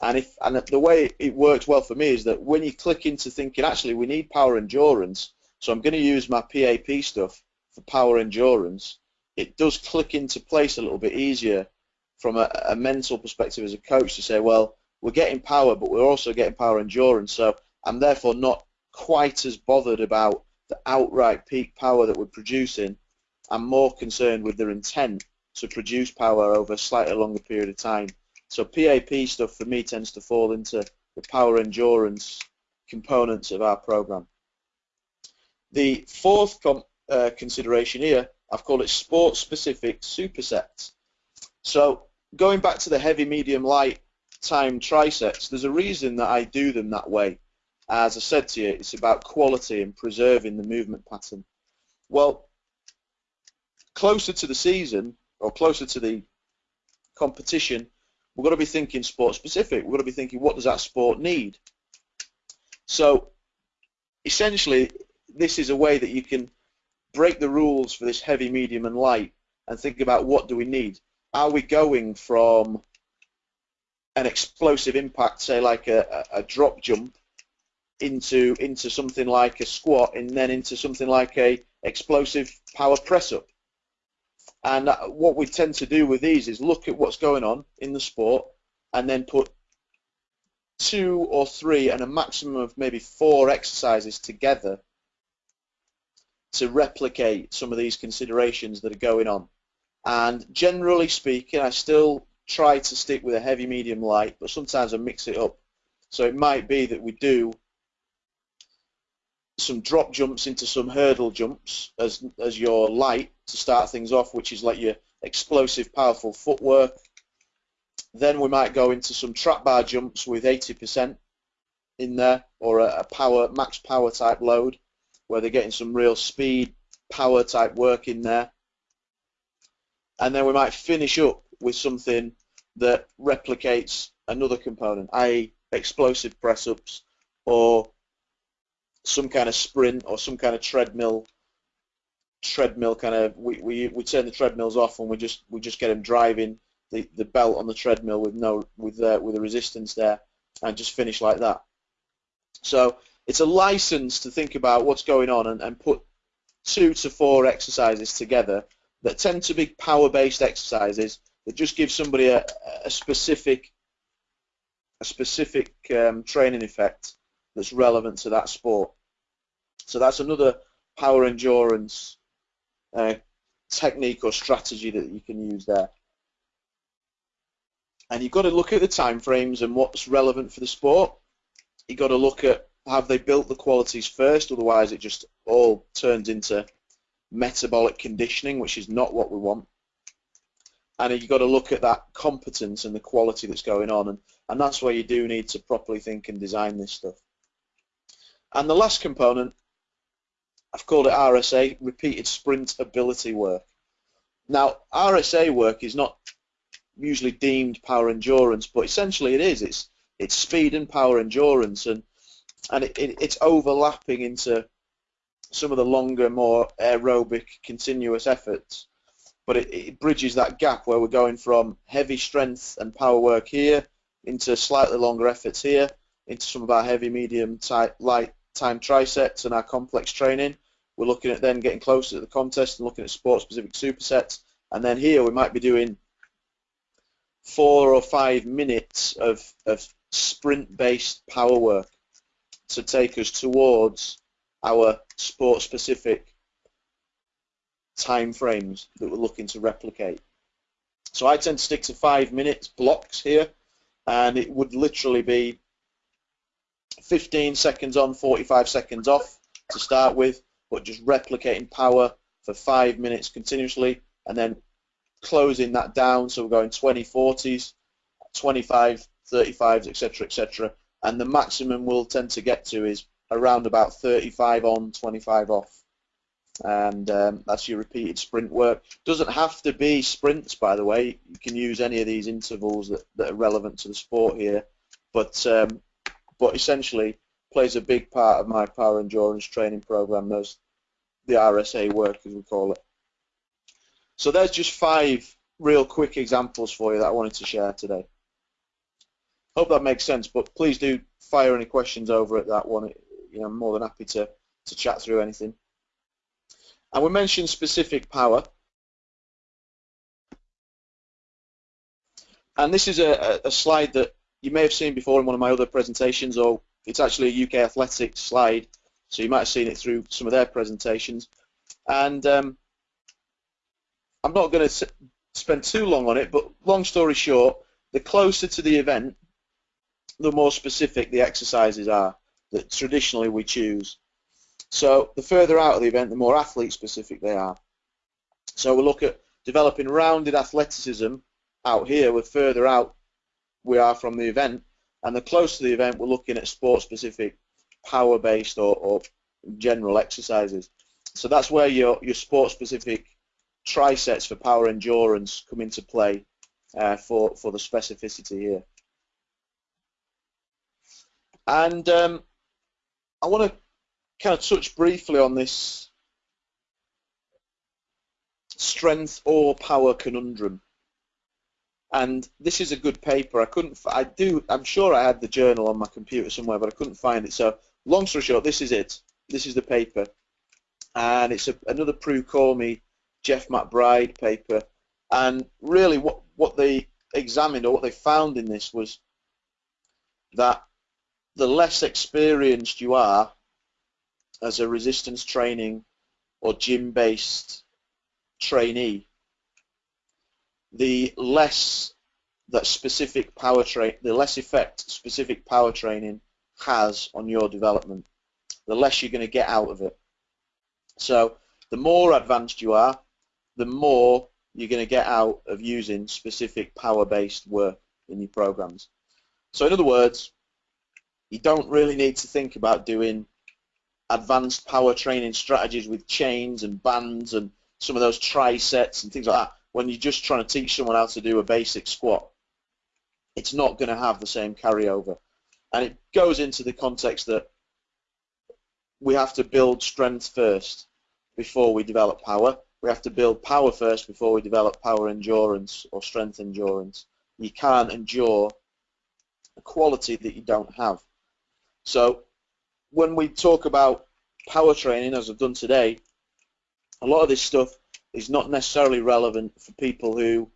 Speaker 1: And if and the way it works well for me is that when you click into thinking, actually, we need power endurance, so I'm going to use my PAP stuff for power endurance. It does click into place a little bit easier from a, a mental perspective as a coach to say, well, we're getting power, but we're also getting power endurance. So I'm therefore not quite as bothered about the outright peak power that we're producing I'm more concerned with their intent to produce power over a slightly longer period of time. So PAP stuff for me tends to fall into the power endurance components of our program. The fourth uh, consideration here, I've called it sport-specific supersets. So going back to the heavy, medium, light time trisets, there's a reason that I do them that way. As I said to you, it's about quality and preserving the movement pattern. Well, closer to the season, or closer to the competition, we've got to be thinking sport specific. We've got to be thinking what does that sport need? So essentially, this is a way that you can break the rules for this heavy, medium, and light and think about what do we need. Are we going from an explosive impact, say like a, a, drop jump, into into something like a squat, and then into something like a explosive power press up? And what we tend to do with these is look at what's going on in the sport and then put two or three and a maximum of maybe four exercises together to replicate some of these considerations that are going on. And generally speaking, I still try to stick with a heavy, medium, light, but sometimes I mix it up. So it might be that we do some drop jumps into some hurdle jumps as, as your light to start things off, which is like your explosive, powerful footwork. Then we might go into some trap bar jumps with 80% in there, or a, a power max power type load, where they're getting some real speed, power type work in there. And then we might finish up with something that replicates another component, i.e. explosive press-ups or some kind of sprint or some kind of treadmill treadmill kind of we, we, we turn the treadmills off and we just we just get them driving the, the belt on the treadmill with no with uh, with a resistance there and just finish like that. So it's a license to think about what's going on and, and put two to four exercises together that tend to be power-based exercises that just give somebody a, a specific a specific um, training effect that's relevant to that sport. So that's another power endurance technique or strategy that you can use there. And you've got to look at the time frames and what's relevant for the sport. You've got to look at have they built the qualities first, otherwise it just all turns into metabolic conditioning, which is not what we want. And you've got to look at that competence and the quality that's going on, and, and that's where you do need to properly think and design this stuff. And the last component, I've called it RSA, repeated sprint ability work. Now, RSA work is not usually deemed power endurance, but essentially it is. It's it's speed and power endurance, and and it, it, it's overlapping into some of the longer, more aerobic, continuous efforts. But it, it bridges that gap where we're going from heavy strength and power work here into slightly longer efforts here, into some of our heavy, medium, tight, light time trisets and our complex training. We're looking at then getting closer to the contest and looking at sport-specific supersets. And then here we might be doing four or five minutes of, of sprint-based power work to take us towards our sport-specific time frames that we're looking to replicate. So I tend to stick to five minutes blocks here, and it would literally be 15 seconds on, 45 seconds off to start with, but just replicating power for five minutes continuously, and then closing that down. So we're going 20, 40s, 25, 35s, etc., etc. And the maximum we'll tend to get to is around about 35 on, 25 off. And um, that's your repeated sprint work. Doesn't have to be sprints, by the way. You can use any of these intervals that, that are relevant to the sport here. But um, but essentially plays a big part of my power endurance training program. Those the RSA work, as we call it. So there's just five real quick examples for you that I wanted to share today. Hope that makes sense, but please do fire any questions over at that one. You know, I'm more than happy to, to chat through anything. And we mentioned specific power. And this is a, a slide that you may have seen before in one of my other presentations, or it's actually a UK Athletics slide, so you might have seen it through some of their presentations. And um, I'm not going to spend too long on it, but long story short, the closer to the event, the more specific the exercises are that traditionally we choose. So the further out of the event, the more athlete specific they are. So we'll look at developing rounded athleticism out here, we're further out we are from the event, and the closer to the event, we're looking at sport-specific, power-based or, or, general exercises. So that's where your, your sport-specific trisets for power endurance come into play uh, for, for the specificity here. And um, I want to kind of touch briefly on this strength or power conundrum. And this is a good paper. I couldn't. I do. I'm sure I had the journal on my computer somewhere, but I couldn't find it. So, long story short, this is it. This is the paper, and it's a, another Prue Cormie, Jeff McBride paper. And really, what what they examined or what they found in this was that the less experienced you are as a resistance training or gym-based trainee, the less that specific power train, the less effect specific power training has on your development, the less you're going to get out of it. So the more advanced you are, the more you're going to get out of using specific power-based work in your programs. So in other words, you don't really need to think about doing advanced power training strategies with chains and bands and some of those trisets and things like that when you're just trying to teach someone how to do a basic squat. It's not going to have the same carryover. And it goes into the context that we have to build strength first before we develop power. We have to build power first before we develop power endurance or strength endurance. You can't endure a quality that you don't have. So when we talk about power training, as I've done today, a lot of this stuff is not necessarily relevant for people who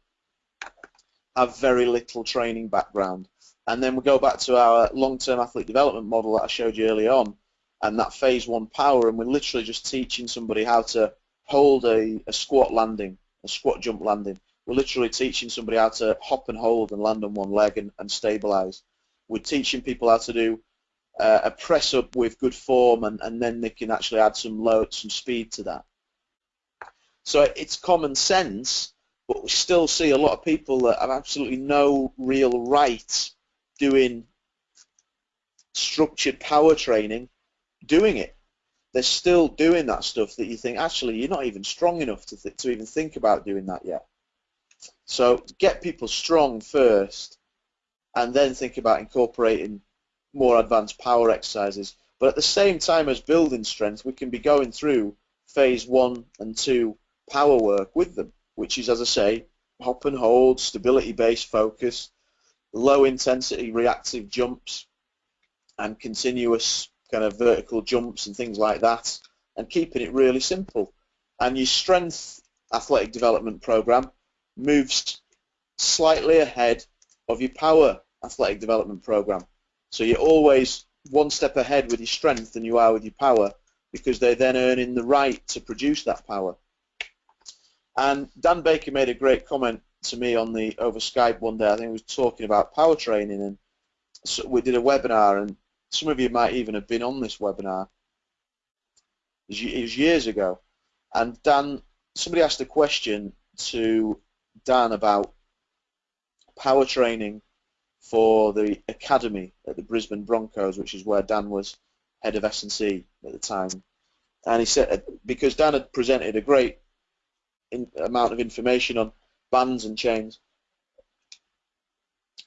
Speaker 1: have very little training background. And then we go back to our long-term athlete development model that I showed you earlier on, and that phase one power, and we're literally just teaching somebody how to hold a, a squat landing, a squat jump landing. We're literally teaching somebody how to hop and hold and land on one leg and, and stabilize. We're teaching people how to do uh, a press up with good form and, and then they can actually add some load, some speed to that. So it's common sense, but we still see a lot of people that have absolutely no real right doing structured power training doing it. They're still doing that stuff that you think, actually, you're not even strong enough to, to even think about doing that yet. So get people strong first and then think about incorporating more advanced power exercises. But at the same time as building strength, we can be going through phase one and two power work with them, which is, as I say, hop and hold, stability-based focus, low intensity reactive jumps, and continuous kind of vertical jumps and things like that, and keeping it really simple. And your strength athletic development program moves slightly ahead of your power athletic development program. So you're always one step ahead with your strength than you are with your power because they're then earning the right to produce that power. And Dan Baker made a great comment to me on the over Skype one day. I think he was talking about power training, and so we did a webinar, and some of you might even have been on this webinar. It was years ago, and Dan, somebody asked a question to Dan about power training for the academy at the Brisbane Broncos, which is where Dan was head of S&C at the time. And he said, because Dan had presented a great in, amount of information on bands and chains,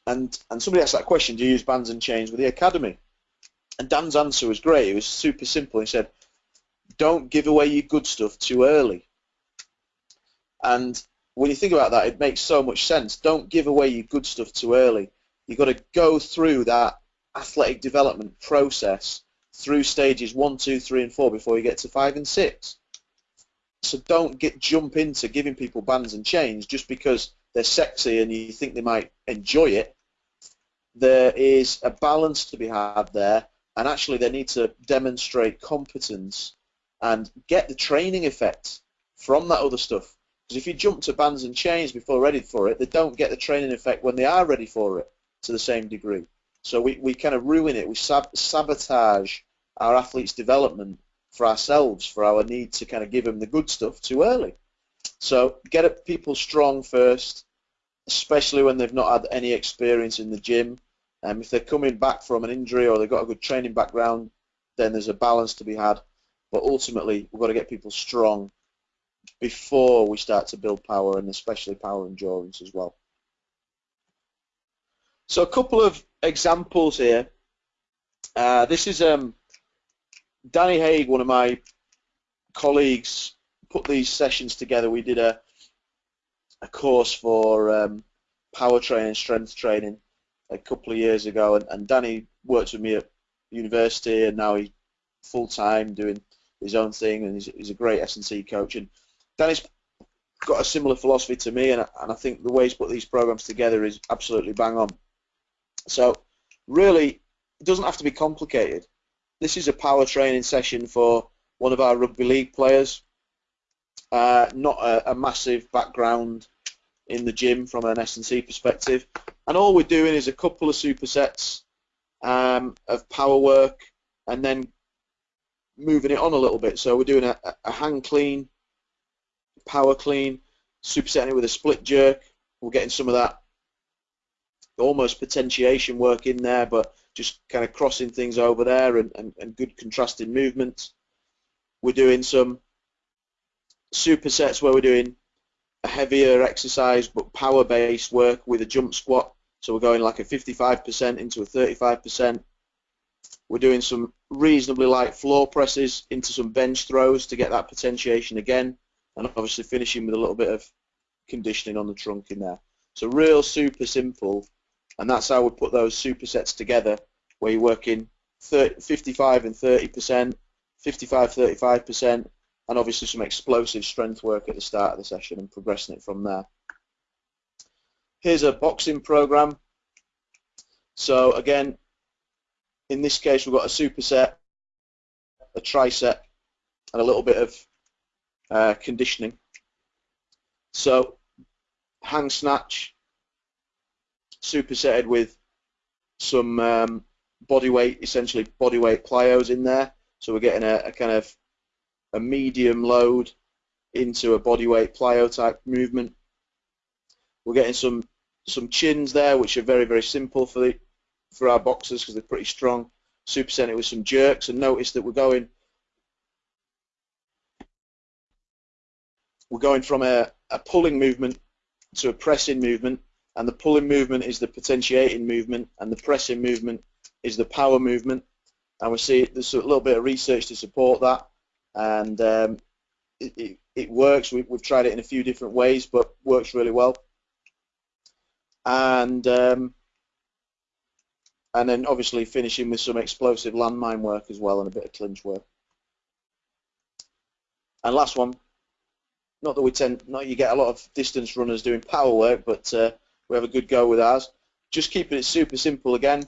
Speaker 1: and and somebody asked that question, do you use bands and chains with the academy? And Dan's answer was great. It was super simple. He said, don't give away your good stuff too early. And when you think about that, it makes so much sense. Don't give away your good stuff too early. You've got to go through that athletic development process through stages one, two, three, and four before you get to five and six. So don't get jump into giving people bands and chains just because they're sexy and you think they might enjoy it. There is a balance to be had there, and actually they need to demonstrate competence and get the training effect from that other stuff. Because if you jump to bands and chains before ready for it, they don't get the training effect when they are ready for it to the same degree. So we, we kind of ruin it. We sab sabotage our athletes' development for ourselves, for our need to kind of give them the good stuff too early. So get people strong first, especially when they've not had any experience in the gym. Um, if they're coming back from an injury or they've got a good training background, then there's a balance to be had. But ultimately, we've got to get people strong before we start to build power and especially power endurance as well. So a couple of examples here. Uh, this is um, Danny Haig, one of my colleagues, put these sessions together. We did a, a course for um, power training, strength training a couple of years ago, and, and Danny worked with me at university, and now he's full time doing his own thing, and he's, he's a great S&C coach. And Danny's got a similar philosophy to me, and, and I think the way he's put these programs together is absolutely bang on. So really, it doesn't have to be complicated. This is a power training session for one of our rugby league players. Uh, not a, a, massive background in the gym from an S&C perspective. And all we're doing is a couple of supersets um, of power work and then moving it on a little bit. So we're doing a, a hang clean, power clean, supersetting it with a split jerk. We're getting some of that almost potentiation work in there, but just kind of crossing things over there and, and, and good contrasting movements. We're doing some supersets where we're doing a heavier exercise but power-based work with a jump squat. So we're going like a 55% into a 35%. We're doing some reasonably light floor presses into some bench throws to get that potentiation again and obviously finishing with a little bit of conditioning on the trunk in there. So real super simple and that's how we put those supersets together where you're working 30, 55 and 30%, 55, 35%, and obviously some explosive strength work at the start of the session and progressing it from there. Here's a boxing program. So again, in this case, we've got a superset, a triset, and a little bit of uh, conditioning. So hang snatch, supersetted with some um, body weight, essentially body weight plyos in there. So we're getting a, a, kind of a medium load into a body weight plyo type movement. We're getting some some chins there, which are very very simple for the for our boxers because they're pretty strong. Supersetting with some jerks, and notice that we're going we're going from a, a pulling movement to a pressing movement and the pulling movement is the potentiating movement, and the pressing movement is the power movement. And we see there's a little bit of research to support that, and um, it, it, it, works. We, have tried it in a few different ways, but works really well. And um, and then obviously finishing with some explosive landmine work as well, and a bit of clinch work. And last one, not that we tend, not you get a lot of distance runners doing power work, but uh, we have a good go with ours. Just keeping it super simple again.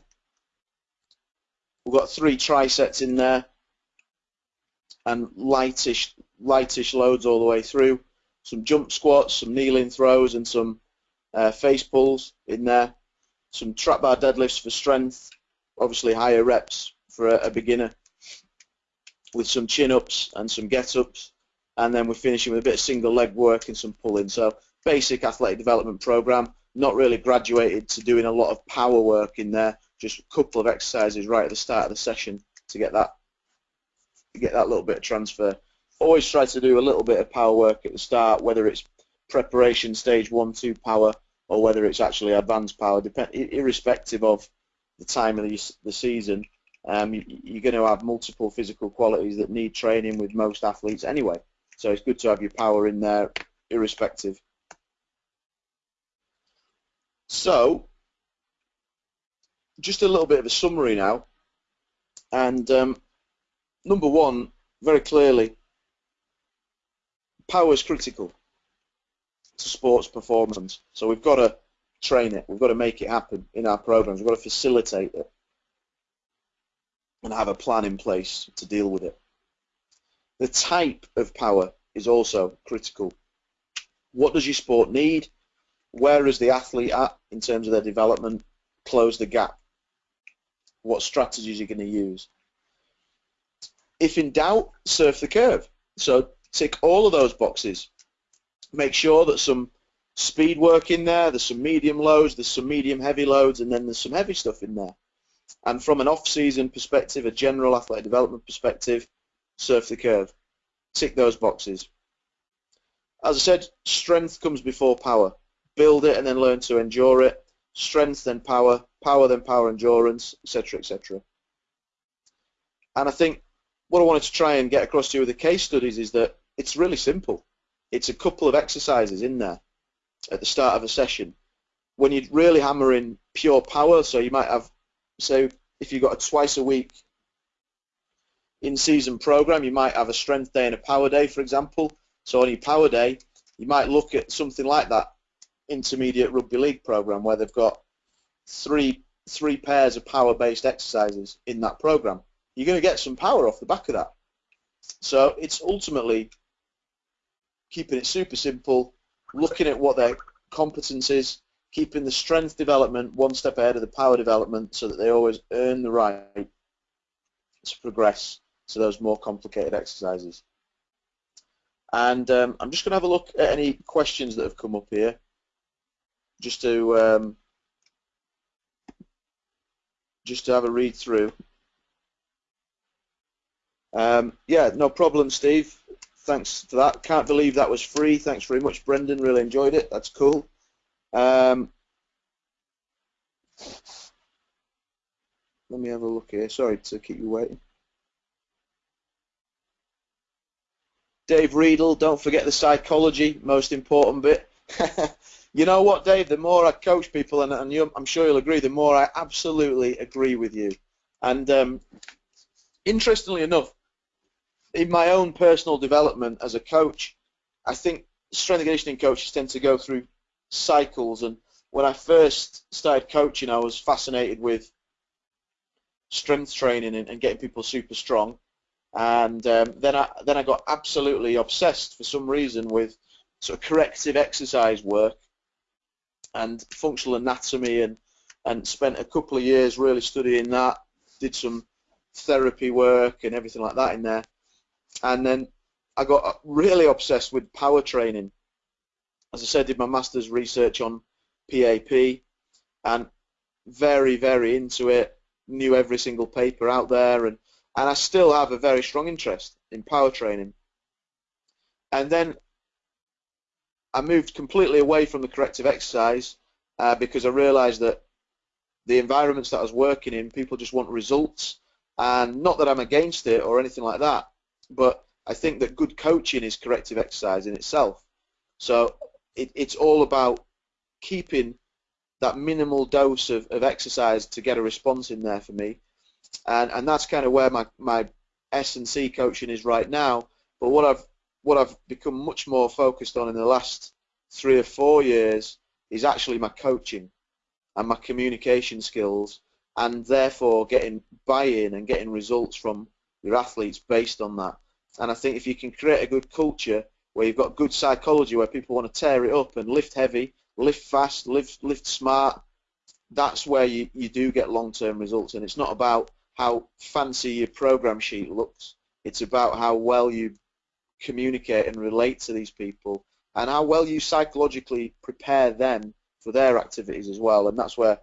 Speaker 1: We've got three trisets in there and lightish, lightish loads all the way through. Some jump squats, some kneeling throws and some uh, face pulls in there. Some trap bar deadlifts for strength, obviously higher reps for a, a beginner with some chin-ups and some get-ups and then we're finishing with a bit of single leg work and some pulling. So basic athletic development program not really graduated to doing a lot of power work in there, just a couple of exercises right at the start of the session to get that get that little bit of transfer. Always try to do a little bit of power work at the start, whether it's preparation stage one, two power, or whether it's actually advanced power, depend, irrespective of the time of the, the season. Um, you, you're going to have multiple physical qualities that need training with most athletes anyway. So it's good to have your power in there, irrespective. So, just a little bit of a summary now. And um, number one, very clearly, power is critical to sports performance. So we've got to train it. We've got to make it happen in our programs. We've got to facilitate it and have a plan in place to deal with it. The type of power is also critical. What does your sport need? Where is the athlete at in terms of their development? Close the gap. What strategies are you going to use? If in doubt, surf the curve. So tick all of those boxes. Make sure that some speed work in there, there's some medium loads, there's some medium heavy loads, and then there's some heavy stuff in there. And from an off-season perspective, a general athletic development perspective, surf the curve. Tick those boxes. As I said, strength comes before power. Build it and then learn to endure it. Strength then power, power then power endurance, etc., etc. And I think what I wanted to try and get across to you with the case studies is that it's really simple. It's a couple of exercises in there at the start of a session. When you really hammer in pure power, so you might have, so if you've got a twice a week in-season program, you might have a strength day and a power day, for example. So on your power day, you might look at something like that intermediate rugby league program where they've got three three pairs of power-based exercises in that program. You're going to get some power off the back of that. So it's ultimately keeping it super simple, looking at what their competence is, keeping the strength development one step ahead of the power development so that they always earn the right to progress to those more complicated exercises. And um, I'm just going to have a look at any questions that have come up here, just to um, just to have a read through. Um, yeah, no problem, Steve. Thanks for that. Can't believe that was free. Thanks very much, Brendan. Really enjoyed it. That's cool. Um, let me have a look here. Sorry to keep you waiting. Dave Riedel, don't forget the psychology, most important bit. you know what, Dave? The more I coach people, and, and I'm sure you'll agree, the more I absolutely agree with you. And um, interestingly enough, in my own personal development as a coach, I think strength and conditioning coaches tend to go through cycles. And when I first started coaching, I was fascinated with strength training and, and getting people super strong and um, then I then I got absolutely obsessed for some reason with sort of corrective exercise work and functional anatomy and and spent a couple of years really studying that. Did some therapy work and everything like that in there. And then I got really obsessed with power training. As I said did my master's research on PAP and very very into it. Knew every single paper out there and and I still have a very strong interest in power training. And then I moved completely away from the corrective exercise uh, because I realised that the environments that I was working in, people just want results. And not that I'm against it or anything like that, but I think that good coaching is corrective exercise in itself. So it, it's all about keeping that minimal dose of, of exercise to get a response in there for me and and that's kind of where my my S and C coaching is right now. But what I've what I've become much more focused on in the last three or four years is actually my coaching and my communication skills, and therefore getting buy-in and getting results from your athletes based on that. And I think if you can create a good culture where you've got good psychology, where people want to tear it up and lift heavy, lift fast, lift lift smart, that's where you, you do get long-term results. And it's not about how fancy your program sheet looks. It's about how well you communicate and relate to these people and how well you psychologically prepare them for their activities as well. And that's where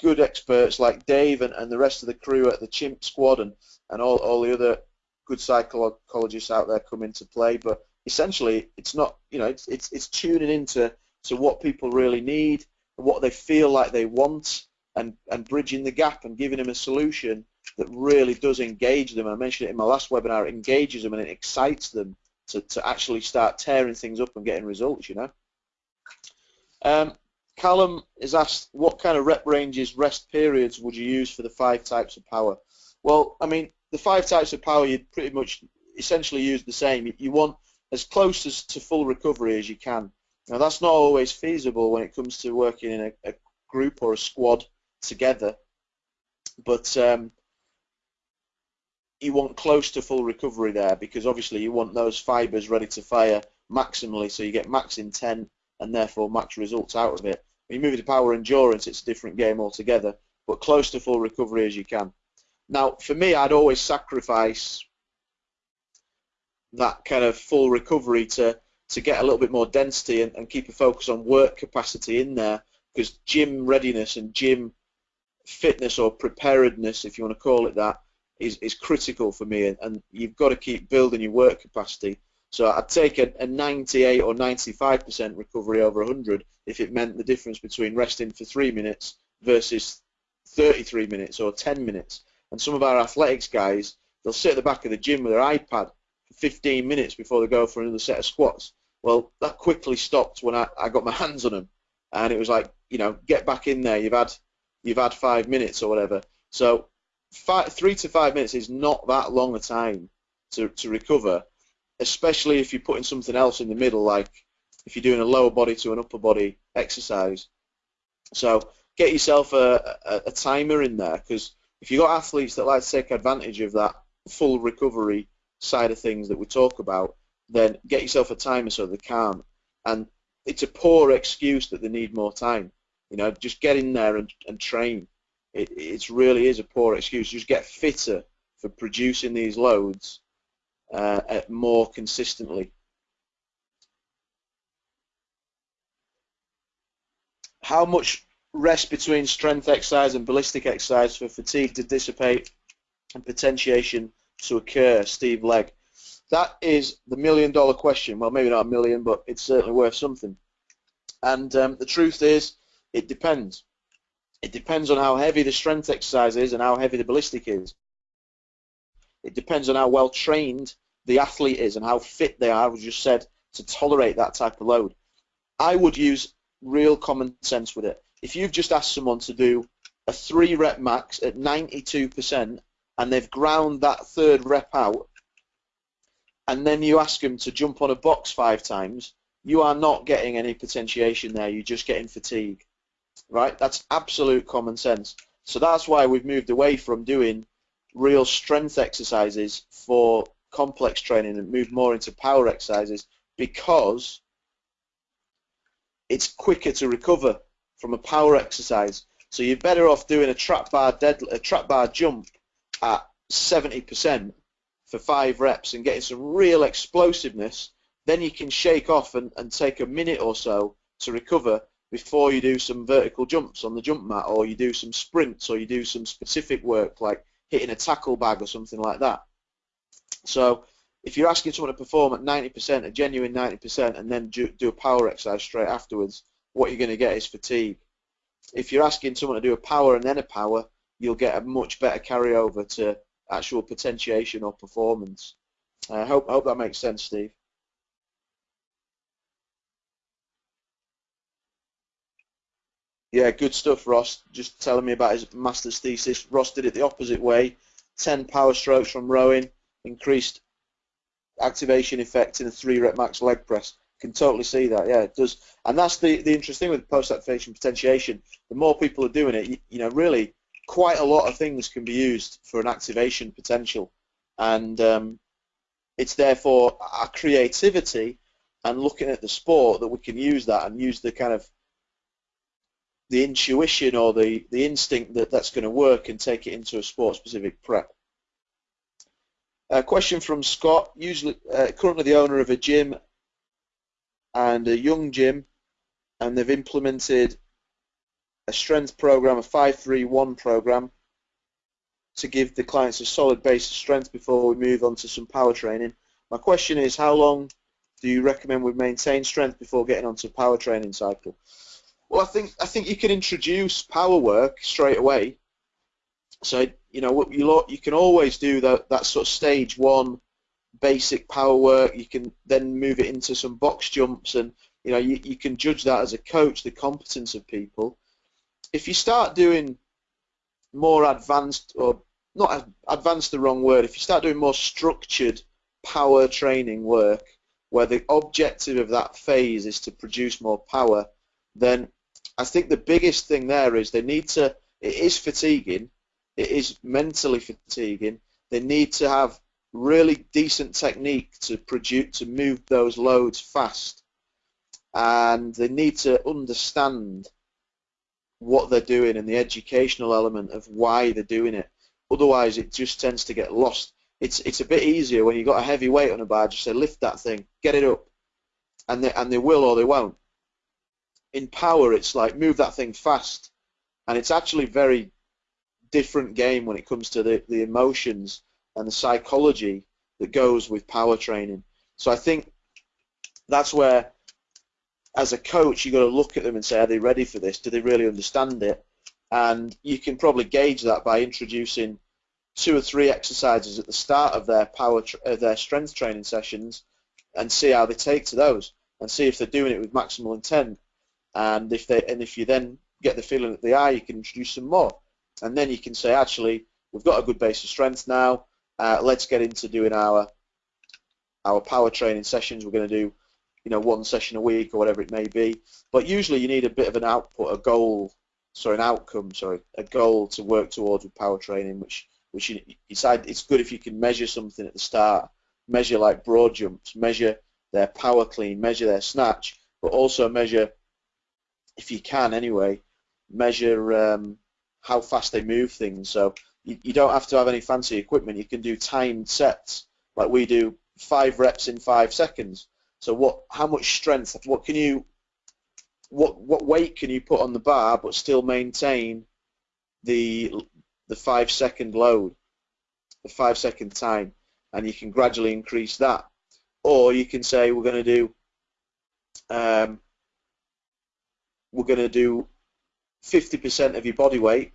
Speaker 1: good experts like Dave and, and the rest of the crew at the Chimp Squad and, and all, all the other good psychologists out there come into play. But essentially, it's not, you know, it's, it's, it's tuning into to what people really need and what they feel like they want and, and bridging the gap and giving them a solution that really does engage them. I mentioned it in my last webinar. It engages them and it excites them to, to actually start tearing things up and getting results. You know. Um, Callum is asked, what kind of rep ranges, rest periods would you use for the five types of power? Well, I mean, the five types of power you'd pretty much essentially use the same. You want as close as to full recovery as you can. Now, that's not always feasible when it comes to working in a, a group or a squad together, but um, you want close to full recovery there because obviously you want those fibers ready to fire maximally, so you get max intent and therefore max results out of it. When you move into power endurance, it's a different game altogether, but close to full recovery as you can. Now, for me, I'd always sacrifice that kind of full recovery to to get a little bit more density and, and keep a focus on work capacity in there because gym readiness and gym fitness or preparedness, if you want to call it that, is, is critical for me and, and you've got to keep building your work capacity. So I'd take a, a 98 or 95% recovery over 100 if it meant the difference between resting for three minutes versus 33 minutes or 10 minutes. And some of our athletics guys, they'll sit at the back of the gym with their iPad for 15 minutes before they go for another set of squats. Well, that quickly stopped when I, I got my hands on them, and it was like, you know, get back in there. You've had you've had five minutes or whatever. So five, three to five minutes is not that long a time to, to recover, especially if you're putting something else in the middle, like if you're doing a lower body to an upper body exercise. So get yourself a, a, a timer in there because if you've got athletes that like to take advantage of that full recovery side of things that we talk about, then get yourself a timer so they can't. And it's a poor excuse that they need more time. You know, just get in there and, and train. It really is a poor excuse. Just get fitter for producing these loads uh, more consistently. How much rest between strength exercise and ballistic exercise for fatigue to dissipate and potentiation to occur, Steve Legg? That is the million dollar question. Well, maybe not a million, but it's certainly worth something. And um, the truth is, it depends. It depends on how heavy the strength exercise is and how heavy the ballistic is. It depends on how well trained the athlete is and how fit they are, as you just said, to tolerate that type of load. I would use real common sense with it. If you've just asked someone to do a three rep max at 92% and they've ground that third rep out and then you ask them to jump on a box five times, you are not getting any potentiation there. You're just getting fatigue, right? That's absolute common sense. So that's why we've moved away from doing real strength exercises for complex training and moved more into power exercises because it's quicker to recover from a power exercise. So you're better off doing a trap bar dead, a trap bar jump at 70% for five reps and getting some real explosiveness, then you can shake off and, and take a minute or so to recover before you do some vertical jumps on the jump mat or you do some sprints or you do some specific work like hitting a tackle bag or something like that. So if you're asking someone to perform at 90%, a genuine 90%, and then do, a power exercise straight afterwards, what you're going to get is fatigue. If you're asking someone to do a power and then a power, you'll get a much better carryover to actual potentiation or performance. I hope, I hope that makes sense, Steve. Yeah, good stuff, Ross. Just telling me about his master's thesis. Ross did it the opposite way. 10 power strokes from rowing, increased activation effect in a three rep max leg press. Can totally see that. Yeah, it does. And that's the, the interesting with post-activation potentiation. The more people are doing it, you, you know, really quite a lot of things can be used for an activation potential, and um, it's therefore our creativity and looking at the sport that we can use that and use the kind of the intuition or the, the instinct that that's going to work and take it into a sport-specific prep. A question from Scott, usually uh, currently the owner of a gym and a young gym, and they've implemented a strength program, a 531 program, to give the clients a solid base of strength before we move on to some power training. My question is, how long do you recommend we maintain strength before getting onto power training cycle? Well, I think I think you can introduce power work straight away. So you know you you can always do that that sort of stage one basic power work. You can then move it into some box jumps, and you know you, you can judge that as a coach the competence of people if you start doing more advanced, or not advanced the wrong word, if you start doing more structured power training work, where the objective of that phase is to produce more power, then I think the biggest thing there is they need to, it is fatiguing, it is mentally fatiguing, they need to have really decent technique to produce to move those loads fast, and they need to understand what they're doing and the educational element of why they're doing it. Otherwise, it just tends to get lost. It's it's a bit easier when you've got a heavy weight on a bar. Just say lift that thing, get it up, and they and they will or they won't. In power, it's like move that thing fast, and it's actually very different game when it comes to the, the emotions and the psychology that goes with power training. So I think that's where, as a coach, you've got to look at them and say, are they ready for this? Do they really understand it? And you can probably gauge that by introducing two or three exercises at the start of their power, uh, their strength training sessions, and see how they take to those, and see if they're doing it with maximal intent. And if they, and if you then get the feeling that they are, you can introduce some more, and then you can say, actually, we've got a good base of strength now. Uh, let's get into doing our our power training sessions. We're going to do, you know, one session a week or whatever it may be. But usually you need a bit of an output, a goal, sorry, an outcome, sorry, a goal to work towards with power training, which which you decide it's good if you can measure something at the start, measure like broad jumps, measure their power clean, measure their snatch, but also measure, if you can anyway, measure um, how fast they move things. So you, you don't have to have any fancy equipment. You can do timed sets like we do, five reps in five seconds. So what? How much strength? What can you? What what weight can you put on the bar but still maintain the the five second load, the five second time, and you can gradually increase that. Or you can say we're going to do um, we're going to do 50% of your body weight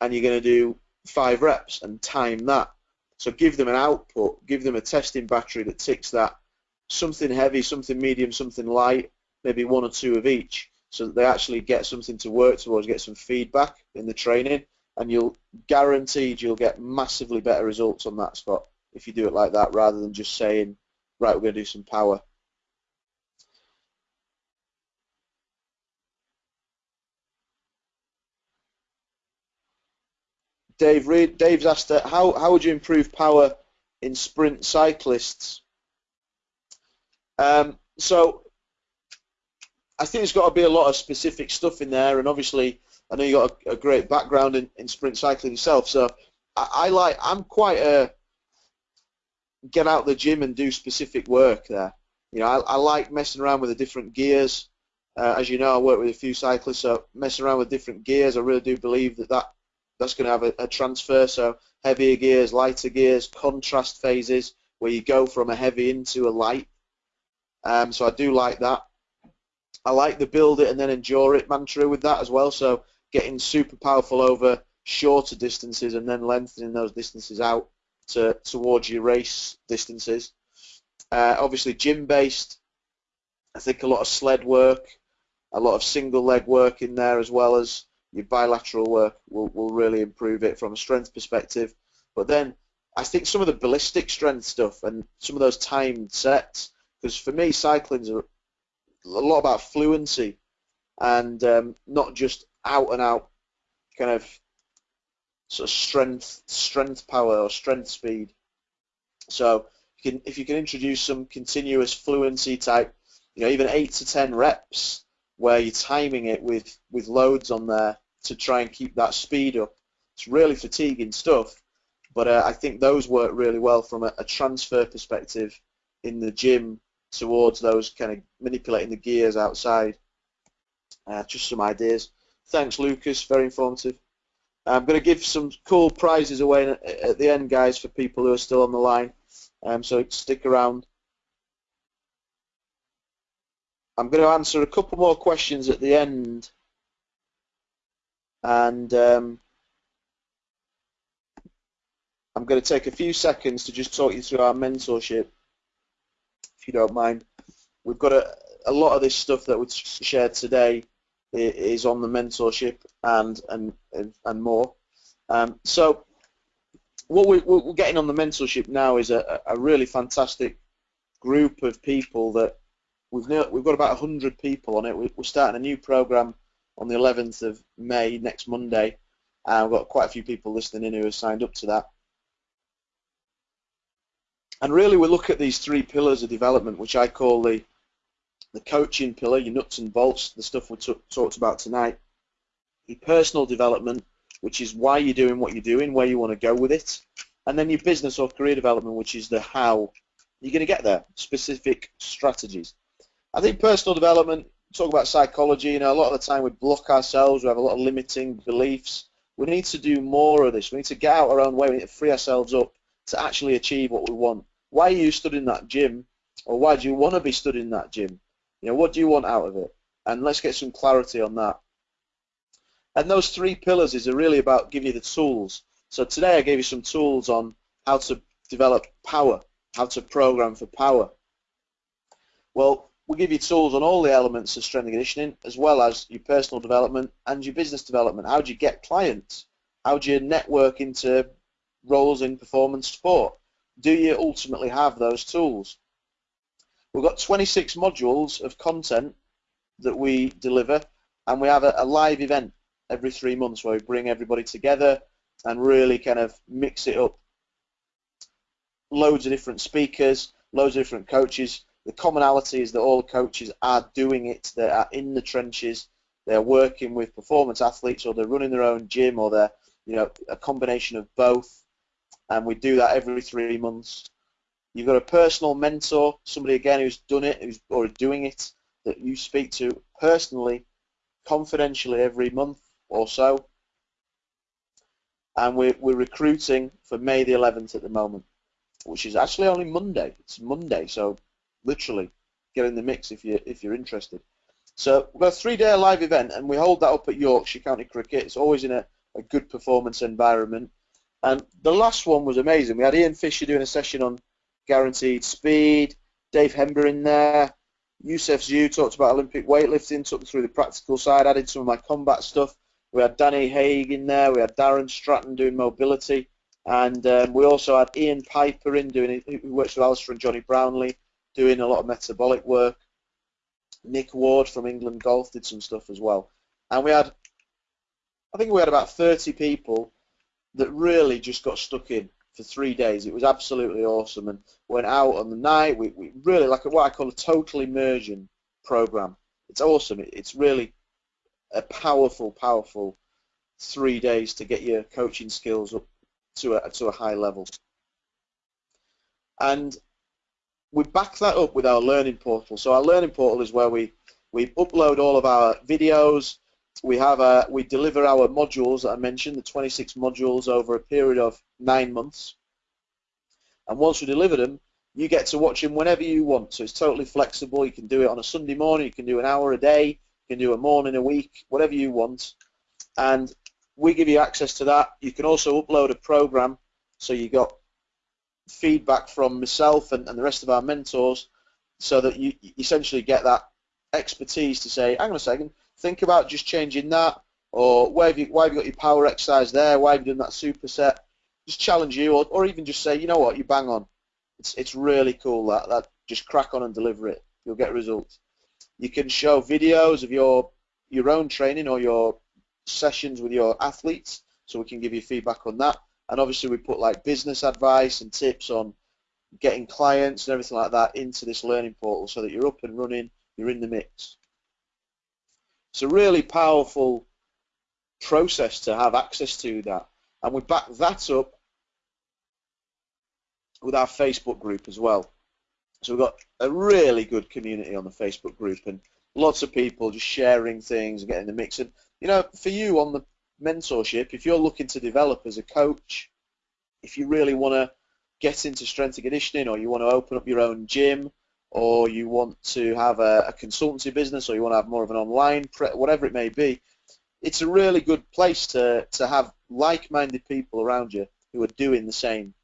Speaker 1: and you're going to do five reps and time that. So give them an output, give them a testing battery that ticks that. Something heavy, something medium, something light, maybe one or two of each, so that they actually get something to work towards, get some feedback in the training, and you'll guaranteed you'll get massively better results on that spot if you do it like that, rather than just saying, right, we're going to do some power. Dave Reed. Dave's asked, how how would you improve power in sprint cyclists? Um, so I think there's got to be a lot of specific stuff in there, and obviously I know you've got a, a great background in, in sprint cycling yourself. So I, I like I'm quite a get out the gym and do specific work there. You know, I, I like messing around with the different gears. Uh, as you know, I work with a few cyclists, so messing around with different gears, I really do believe that that that's going to have a, a transfer. So heavier gears, lighter gears, contrast phases where you go from a heavy into a light. Um, so I do like that. I like the build it and then endure it mantra with that as well. So getting super powerful over shorter distances and then lengthening those distances out to towards your race distances. Uh, obviously gym based. I think a lot of sled work, a lot of single leg work in there as well as your bilateral work will, will really improve it from a strength perspective. But then I think some of the ballistic strength stuff and some of those timed sets, because for me cycling's a, a lot about fluency and um, not just out and out kind of sort of strength, strength power or strength speed. So you can, if you can introduce some continuous fluency type, you know, even eight to ten reps where you're timing it with, with loads on there to try and keep that speed up. It's really fatiguing stuff, but uh, I think those work really well from a, a, transfer perspective in the gym towards those kind of manipulating the gears outside. Uh, just some ideas. Thanks, Lucas. Very informative. I'm going to give some cool prizes away at the end, guys, for people who are still on the line. Um, so stick around. I'm going to answer a couple more questions at the end. And um, I'm going to take a few seconds to just talk you through our mentorship, if you don't mind. We've got a, a lot of this stuff that was shared today is on the mentorship and and and more. Um, so what we, are getting on the mentorship now is a, a really fantastic group of people that We've we've got about 100 people on it. We, are starting a new program on the 11th of May next Monday, uh, and we've got quite a few people listening in who have signed up to that. And really we look at these three pillars of development, which I call the, the coaching pillar, your nuts and bolts, the stuff we talked about tonight, your personal development, which is why you're doing what you're doing, where you want to go with it, and then your business or career development, which is the how you're going to get there, specific strategies. I think personal development, talk about psychology, you know, a lot of the time we block ourselves, we have a lot of limiting beliefs. We need to do more of this. We need to get out our own way. We need to free ourselves up to actually achieve what we want. Why are you studying that gym? Or why do you want to be studying that gym? You know, what do you want out of it? And let's get some clarity on that. And those three pillars is really about giving you the tools. So today I gave you some tools on how to develop power, how to program for power. Well, we give you tools on all the elements of strength and conditioning, as well as your personal development and your business development. How do you get clients? How do you network into roles in performance sport? Do you ultimately have those tools? We've got 26 modules of content that we deliver, and we have a, a live event every three months where we bring everybody together and really kind of mix it up. Loads of different speakers, loads of different coaches. The commonality is that all coaches are doing it. They are in the trenches. They're working with performance athletes, or they're running their own gym, or they're you know a combination of both. And we do that every three months. You've got a personal mentor, somebody again who's done it, who's or doing it, that you speak to personally, confidentially every month or so. And we're, we're recruiting for May the 11th at the moment, which is actually only Monday. It's Monday, so literally get in the mix if you if you're interested. So we've got a three-day live event, and we hold that up at Yorkshire County Cricket. It's always in a, a good performance environment. And the last one was amazing. We had Ian Fisher doing a session on guaranteed speed. Dave Hembrough in there. Yusef Zhu talked about Olympic weightlifting, took me through the practical side, added some of my combat stuff. We had Danny Haig in there. We had Darren Stratton doing mobility. And um, we also had Ian Piper in doing who works with Alistair and Johnny Brownlee, doing a lot of metabolic work. Nick Ward from England Golf did some stuff as well. And we had, I think we had about 30 people that really just got stuck in for three days. It was absolutely awesome and went out on the night. We, we really like what I call a total immersion program. It's awesome. It, it's really a powerful, powerful three days to get your coaching skills up to a, to a high level. And we back that up with our learning portal. So our learning portal is where we, we upload all of our videos. We have a, we deliver our modules that I mentioned, the 26 modules over a period of nine months. And once we deliver them, you get to watch them whenever you want. So it's totally flexible. You can do it on a Sunday morning. You can do an hour a day You can do a morning, a week, whatever you want. And we give you access to that. You can also upload a program so you got feedback from myself and, and the rest of our mentors so that you, essentially get that expertise to say, hang on a second, think about just changing that or why have you, why have you got your power exercise there, why have you done that superset, just challenge you or, or even just say, you know what, you bang on. It's, it's really cool that, that just crack on and deliver it. You'll get results. You can show videos of your your own training or your sessions with your athletes, so we can give you feedback on that. And obviously we put like business advice and tips on getting clients and everything like that into this learning portal so that you're up and running, you're in the mix. It's a really powerful process to have access to that. And we back that up with our Facebook group as well. So we've got a really good community on the Facebook group and lots of people just sharing things and getting the mix. And, you know, for you on the mentorship, if you're looking to develop as a coach, if you really want to get into strength and conditioning or you want to open up your own gym or you want to have a, a consultancy business or you want to have more of an online, whatever it may be, it's a really good place to, to have like-minded people around you who are doing the same.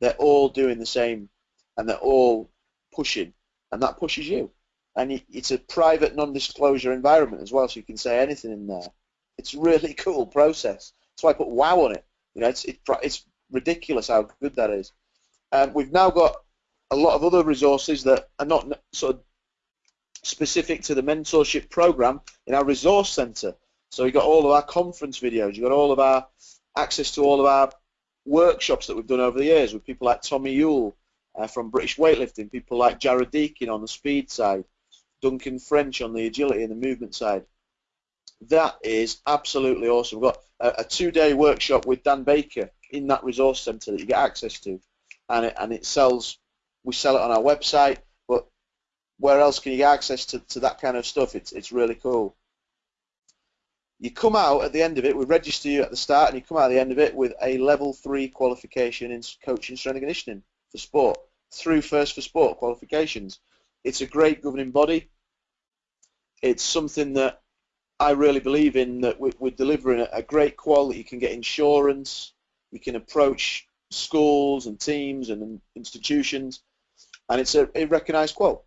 Speaker 1: They're all doing the same and they're all pushing, and that pushes you. And it's a private non-disclosure environment as well, so you can say anything in there. It's a really cool process. Why I put wow on it. You know, it's, it, it's ridiculous how good that is. Um, we've now got a lot of other resources that are not sort of specific to the mentorship program in our resource center. So you've got all of our conference videos, you've got all of our access to all of our workshops that we've done over the years with people like Tommy Yule, uh, from British weightlifting, people like Jared Deacon on the speed side, Duncan French on the agility and the movement side. That is absolutely awesome. We've got a, a two-day workshop with Dan Baker in that resource centre that you get access to, and it, and it sells. We sell it on our website, but where else can you get access to, to that kind of stuff? It's it's really cool. You come out at the end of it, we register you at the start, and you come out at the end of it with a level three qualification in coaching strength and conditioning for sport through First for Sport qualifications. It's a great governing body. It's something that I really believe in that we're delivering a great quality. You can get insurance, you can approach schools and teams and institutions, and it's a, a recognised quote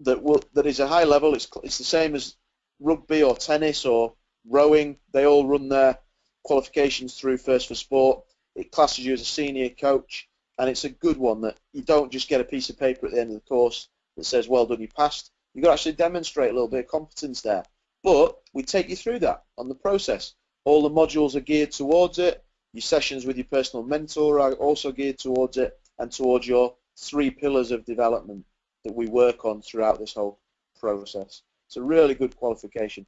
Speaker 1: that will, that is a high level. It's it's the same as rugby or tennis or rowing. They all run their qualifications through First for Sport. It classes you as a senior coach, and it's a good one that you don't just get a piece of paper at the end of the course that says, "Well done, you passed." You've got to actually demonstrate a little bit of competence there. But we take you through that on the process. All the modules are geared towards it. Your sessions with your personal mentor are also geared towards it and towards your three pillars of development that we work on throughout this whole process. It's a really good qualification.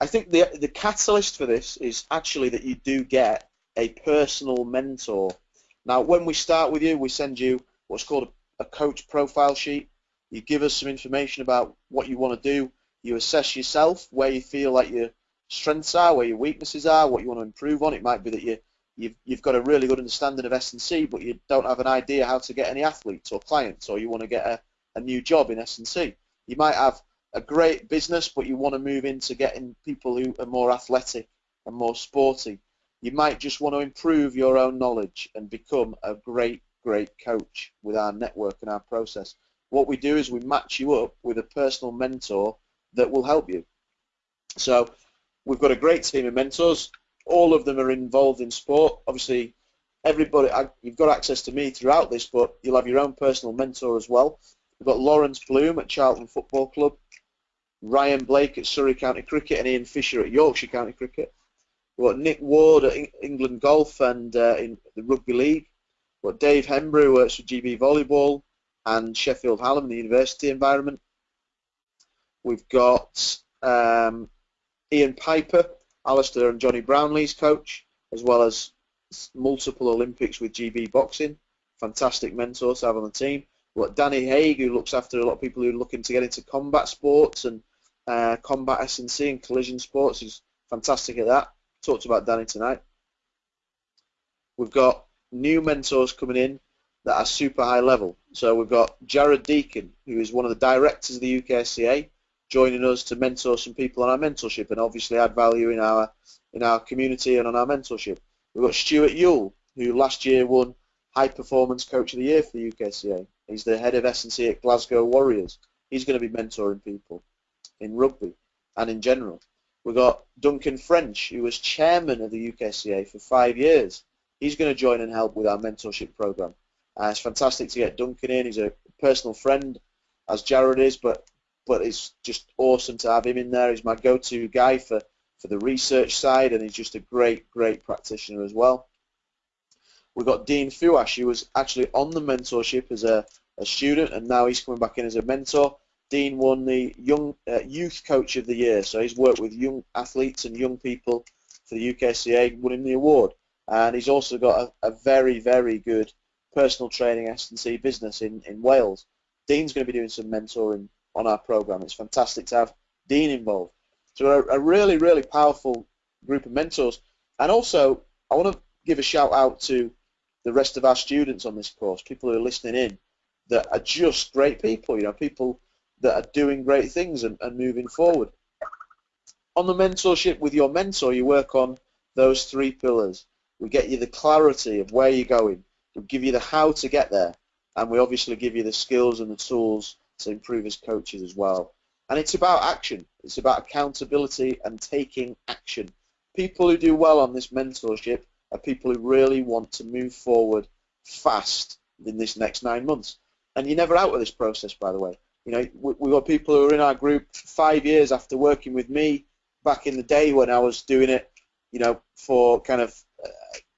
Speaker 1: I think the the catalyst for this is actually that you do get a personal mentor. Now, when we start with you, we send you what's called a, a coach profile sheet. You give us some information about what you want to do. You assess yourself, where you feel like your strengths are, where your weaknesses are, what you want to improve on. It might be that you you've, you've got a really good understanding of S&C, but you don't have an idea how to get any athletes or clients, or you want to get a, a new job in S&C. You might have a great business, but you want to move into getting people who are more athletic and more sporty. You might just want to improve your own knowledge and become a great, great coach with our network and our process. What we do is we match you up with a personal mentor that will help you. So we've got a great team of mentors. All of them are involved in sport. Obviously, everybody, you've got access to me throughout this, but you'll have your own personal mentor as well. We've got Lawrence Bloom at Charlton Football Club, Ryan Blake at Surrey County Cricket, and Ian Fisher at Yorkshire County Cricket. We've got Nick Ward at England Golf and uh, in the Rugby League. We've got Dave Hembrough who works for GB Volleyball and Sheffield Hallam in the university environment. We've got um, Ian Piper, Alistair and Johnny Brownlee's coach, as well as multiple Olympics with GB Boxing. Fantastic mentor to have on the team. We've got Danny Haig, who looks after a lot of people who are looking to get into combat sports and uh, combat S&C and collision sports. He's fantastic at that. Talked about Danny tonight. We've got new mentors coming in that are super high level. So we've got Jared Deacon, who is one of the directors of the UKSCA, joining us to mentor some people on our mentorship and obviously add value in our in our community and on our mentorship. We've got Stuart Yule, who last year won High Performance Coach of the Year for the UKSCA. He's the head of S&C at Glasgow Warriors. He's going to be mentoring people in rugby and in general. We've got Duncan French, who was chairman of the UKSCA for five years. He's going to join and help with our mentorship program. Uh, it's fantastic to get Duncan in. He's a personal friend, as Jared is, but but it's just awesome to have him in there. He's my go-to guy for, for the research side, and he's just a great, great practitioner as well. We've got Dean Fuash, who was actually on the mentorship as a, a student, and now he's coming back in as a mentor. Dean won the Young uh, Youth Coach of the Year, so he's worked with young athletes and young people for the UKSCA, winning the award. And he's also got a, a very, very good personal training S&C business in, in Wales. Dean's going to be doing some mentoring on our program. It's fantastic to have Dean involved. So a, a really, really powerful group of mentors. And also, I want to give a shout out to the rest of our students on this course, people who are listening in, that are just great people, you know, people that are doing great things and, and moving forward. On the mentorship with your mentor, you work on those three pillars. We get you the clarity of where you're going. We give you the how to get there, and we obviously give you the skills and the tools to improve as coaches as well. And it's about action. It's about accountability and taking action. People who do well on this mentorship are people who really want to move forward fast in this next nine months. And you're never out of this process, by the way. You know, we've got people who are in our group five years after working with me back in the day when I was doing it, you know, for kind of uh,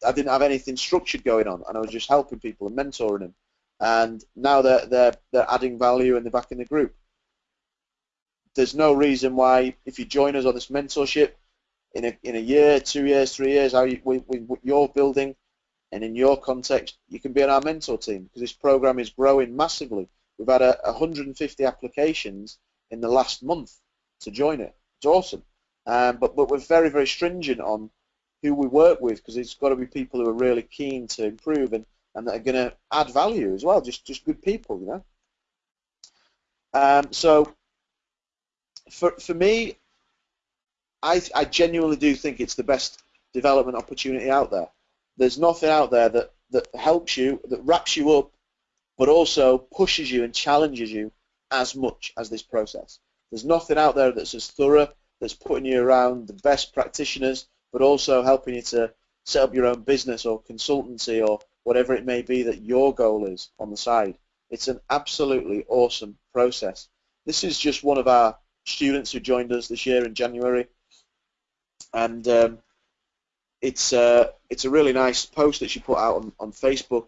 Speaker 1: I didn't have anything structured going on, and I was just helping people and mentoring them. And now they're they're they're adding value and they're back in the group. There's no reason why if you join us on this mentorship in a in a year, two years, three years, how you, with what you're building, and in your context, you can be on our mentor team because this program is growing massively. We've had a, 150 applications in the last month to join it. It's awesome. Um, but, but we're very, very stringent on who we work with because it's got to be people who are really keen to improve and, and that are going to add value as well, just, just good people, you know. Um, so for, for me, I, I genuinely do think it's the best development opportunity out there. There's nothing out there that, that helps you, that wraps you up, but also pushes you and challenges you as much as this process. There's nothing out there that's as thorough, that's putting you around the best practitioners, but also helping you to set up your own business or consultancy or whatever it may be that your goal is on the side. It's an absolutely awesome process. This is just one of our students who joined us this year in January, and um, it's uh, it's a really nice post that she put out on, on Facebook.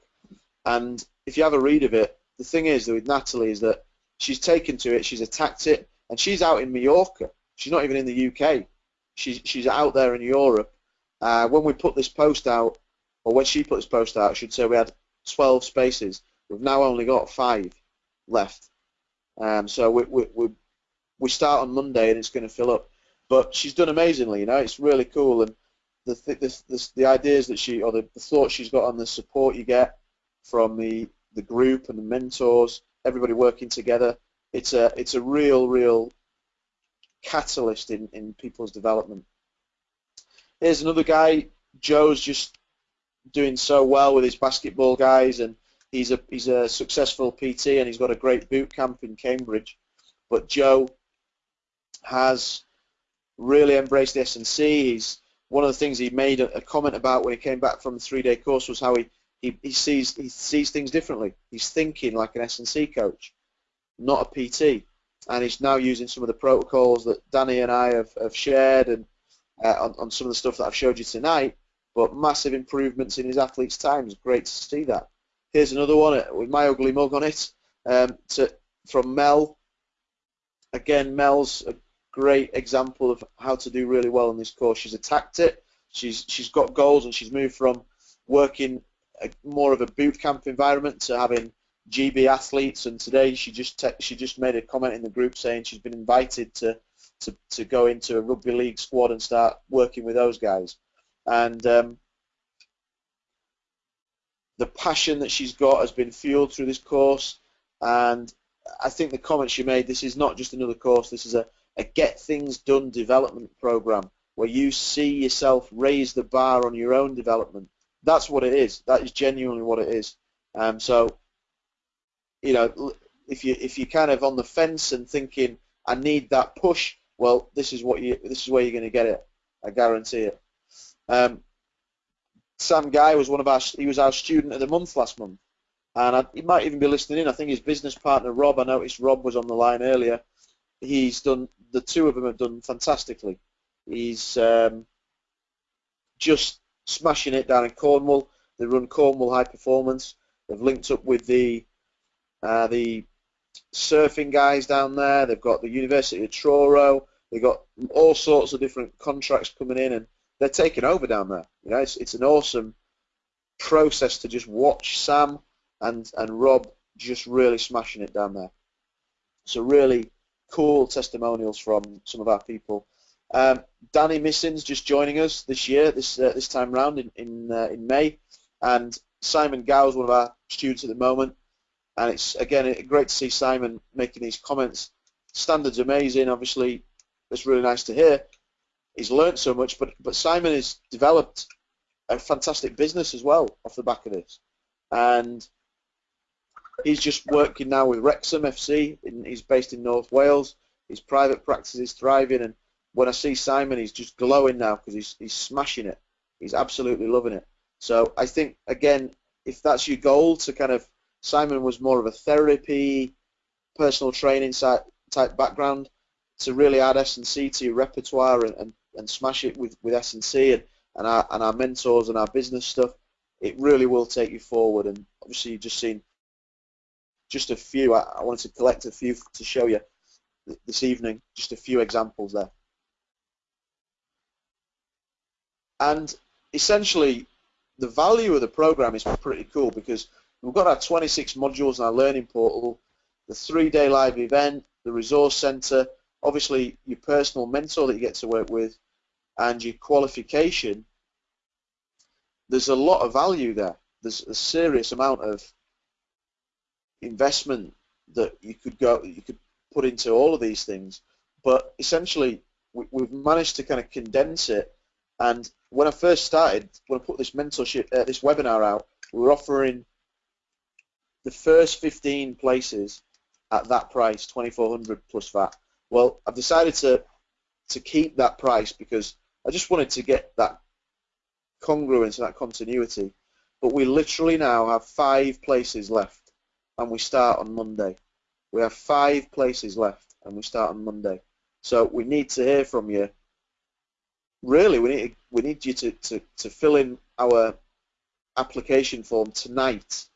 Speaker 1: And if you have a read of it, the thing is with Natalie is that she's taken to it, she's attacked it, and she's out in Mallorca. She's not even in the UK. She's she's out there in Europe. Uh, when we put this post out, or when she put this post out, should say we had 12 spaces. We've now only got five left. Um, so we, we, we, we start on Monday and it's going to fill up. But she's done amazingly, you know. It's really cool, and the the, the, the ideas that she or the, the thoughts she's got on the support you get from the the group and the mentors, everybody working together. It's a it's a real real catalyst in, in people's development. Here's another guy, Joe's just doing so well with his basketball guys and he's a he's a successful PT and he's got a great boot camp in Cambridge. But Joe has really embraced the S&C. He's one of the things he made a, a comment about when he came back from the three-day course was how he, he, he sees he sees things differently. He's thinking like an S&C coach, not a PT and he's now using some of the protocols that Danny and I have, have shared and uh, on, on, some of the stuff that I've showed you tonight. But massive improvements in his athlete's times. Great to see that. Here's another one uh, with my ugly mug on it um, to, from Mel. Again, Mel's a great example of how to do really well in this course. She's attacked it. She's she's got goals and she's moved from working a, more of a boot camp environment to having GB athletes, and today she just she just made a comment in the group saying she's been invited to, to, to go into a rugby league squad and start working with those guys. And um, the passion that she's got has been fueled through this course, and I think the comment she made, this is not just another course, this is a, a get things done development program where you see yourself raise the bar on your own development. That's what it is. That is genuinely what it is. Um, so you know, if you if you're kind of on the fence and thinking, I need that push, well, this is what you this is where you're going to get it. I guarantee it. Um, Sam Guy was one of our he was our student of the month last month, and I, he might even be listening in. I think his business partner Rob. I noticed Rob was on the line earlier. He's done the two of them have done fantastically. He's um, just smashing it down in Cornwall. They run Cornwall High Performance. They've linked up with the uh, the surfing guys down there. They've got the University of Truro. They've got all sorts of different contracts coming in, and they're taking over down there. You know, it's, it's an awesome process to just watch Sam and and Rob just really smashing it down there. So really cool testimonials from some of our people. Um, Danny Missins just joining us this year, this uh, this time round in in, uh, in May, and Simon Gow's one of our students at the moment and it's again great to see Simon making these comments. Standards amazing, obviously. It's really nice to hear. He's learnt so much, but but Simon has developed a fantastic business as well off the back of this, and he's just working now with Wrexham FC. In, he's based in North Wales. His private practice is thriving, and when I see Simon, he's just glowing now because he's he's smashing it. He's absolutely loving it. So I think again, if that's your goal to kind of Simon was more of a therapy, personal training type background to really add S&C to your repertoire and, and, and smash it with, with S&C. And and our and our mentors and our business stuff, it really will take you forward. And obviously, you've just seen just a few. I, I wanted to collect a few to show you this evening, just a few examples there. And essentially, the value of the program is pretty cool because we've got our 26 modules in our learning portal, the three-day live event, the resource center, obviously your personal mentor that you get to work with, and your qualification. There's a lot of value there. There's a serious amount of investment that you could go, you could put into all of these things. But essentially, we, we've managed to kind of condense it. And when I first started, when I put this mentorship, uh, this webinar out, we were offering the first 15 places at that price, 2,400 plus VAT. Well, I've decided to to keep that price because I just wanted to get that congruence and that continuity. But we literally now have five places left, and we start on Monday. We have five places left, and we start on Monday. So we need to hear from you. Really, we need we need you to, to, to fill in our application form tonight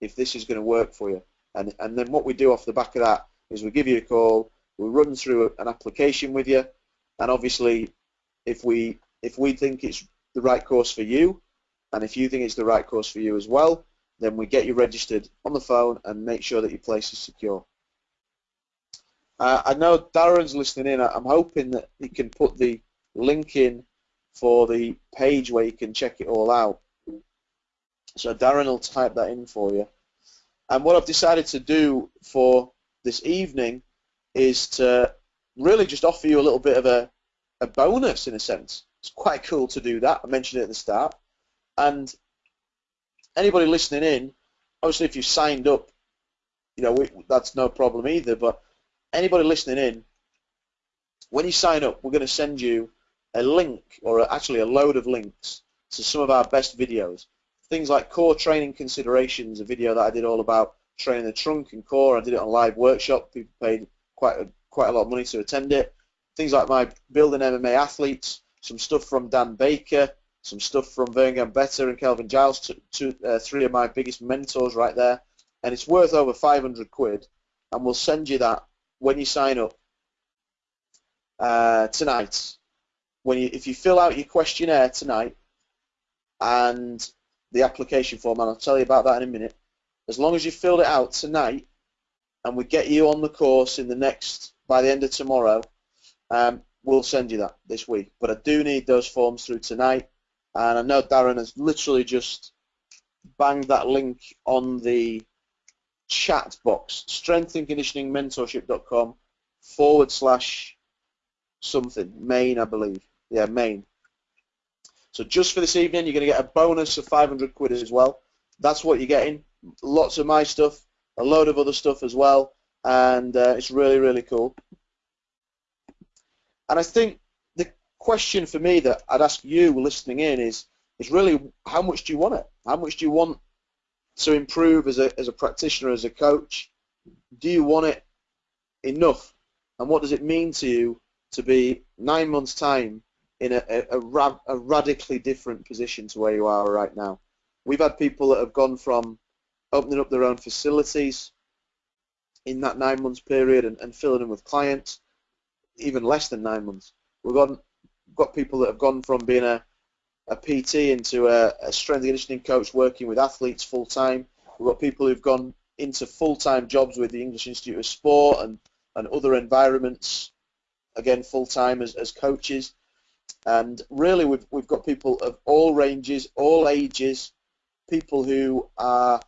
Speaker 1: if this is going to work for you. And, and then what we do off the back of that is we give you a call, we run through an application with you, and obviously if we if we think it's the right course for you, and if you think it's the right course for you as well, then we get you registered on the phone and make sure that your place is secure. Uh, I know Darren's listening in. I'm hoping that he can put the link in for the page where you can check it all out. So Darren will type that in for you. And what I've decided to do for this evening is to really just offer you a little bit of a, a bonus in a sense. It's quite cool to do that. I mentioned it at the start. And anybody listening in, obviously if you signed up, you know, we, that's no problem either, but anybody listening in, when you sign up, we're going to send you a link, or actually a load of links, to some of our best videos. Things like core training considerations, a video that I did all about training the trunk and core. I did it on live workshop. People paid quite a, quite a lot of money to attend it. Things like my building MMA athletes, some stuff from Dan Baker, some stuff from Vern Gambetta and Kelvin Giles, two, two, uh, three of my biggest mentors right there. And it's worth over 500 quid. And we'll send you that when you sign up uh, tonight. When you, if you fill out your questionnaire tonight and the application form, and I'll tell you about that in a minute. As long as you filled it out tonight, and we get you on the course in the next by the end of tomorrow, um, we'll send you that this week. But I do need those forms through tonight, and I know Darren has literally just banged that link on the chat box, strengthandconditioningmentorship.com forward slash something, main, I believe. Yeah, main. So just for this evening, you're going to get a bonus of 500 quid as well. That's what you're getting. Lots of my stuff, a load of other stuff as well, and uh, it's really, really cool. And I think the question for me that I'd ask you listening in is, is really how much do you want it? How much do you want to improve as a, as a practitioner, as a coach? Do you want it enough? And what does it mean to you to be nine months' time in a, a, a, ra a radically different position to where you are right now? We've had people that have gone from opening up their own facilities in that nine months period and, and filling them with clients, even less than nine months. We've got, got people that have gone from being a, a PT into a, a strength and conditioning coach working with athletes full time. We've got people who've gone into full-time jobs with the English Institute of Sport and, and other environments, again full-time as, as coaches. And really we've, we've got people of all ranges, all ages, people who are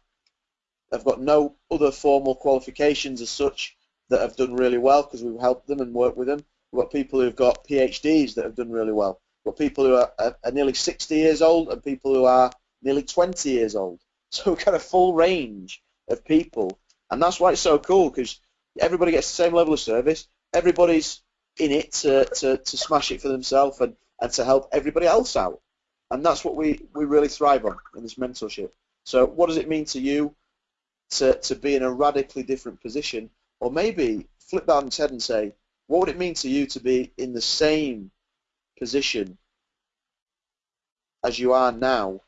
Speaker 1: have got no other formal qualifications as such that have done really well because we've helped them and worked with them. We've got people who've got PhDs that have done really well. We've got people who are, are, nearly 60 years old and people who are nearly 20 years old. So we've got a full range of people, and that's why it's so cool because everybody gets the same level of service. Everybody's in it to, to, to smash it for themselves and, and to help everybody else out. And that's what we, we really thrive on in this mentorship. So what does it mean to you to, to be in a radically different position? Or maybe flip that on its head and say, what would it mean to you to be in the same position as you are now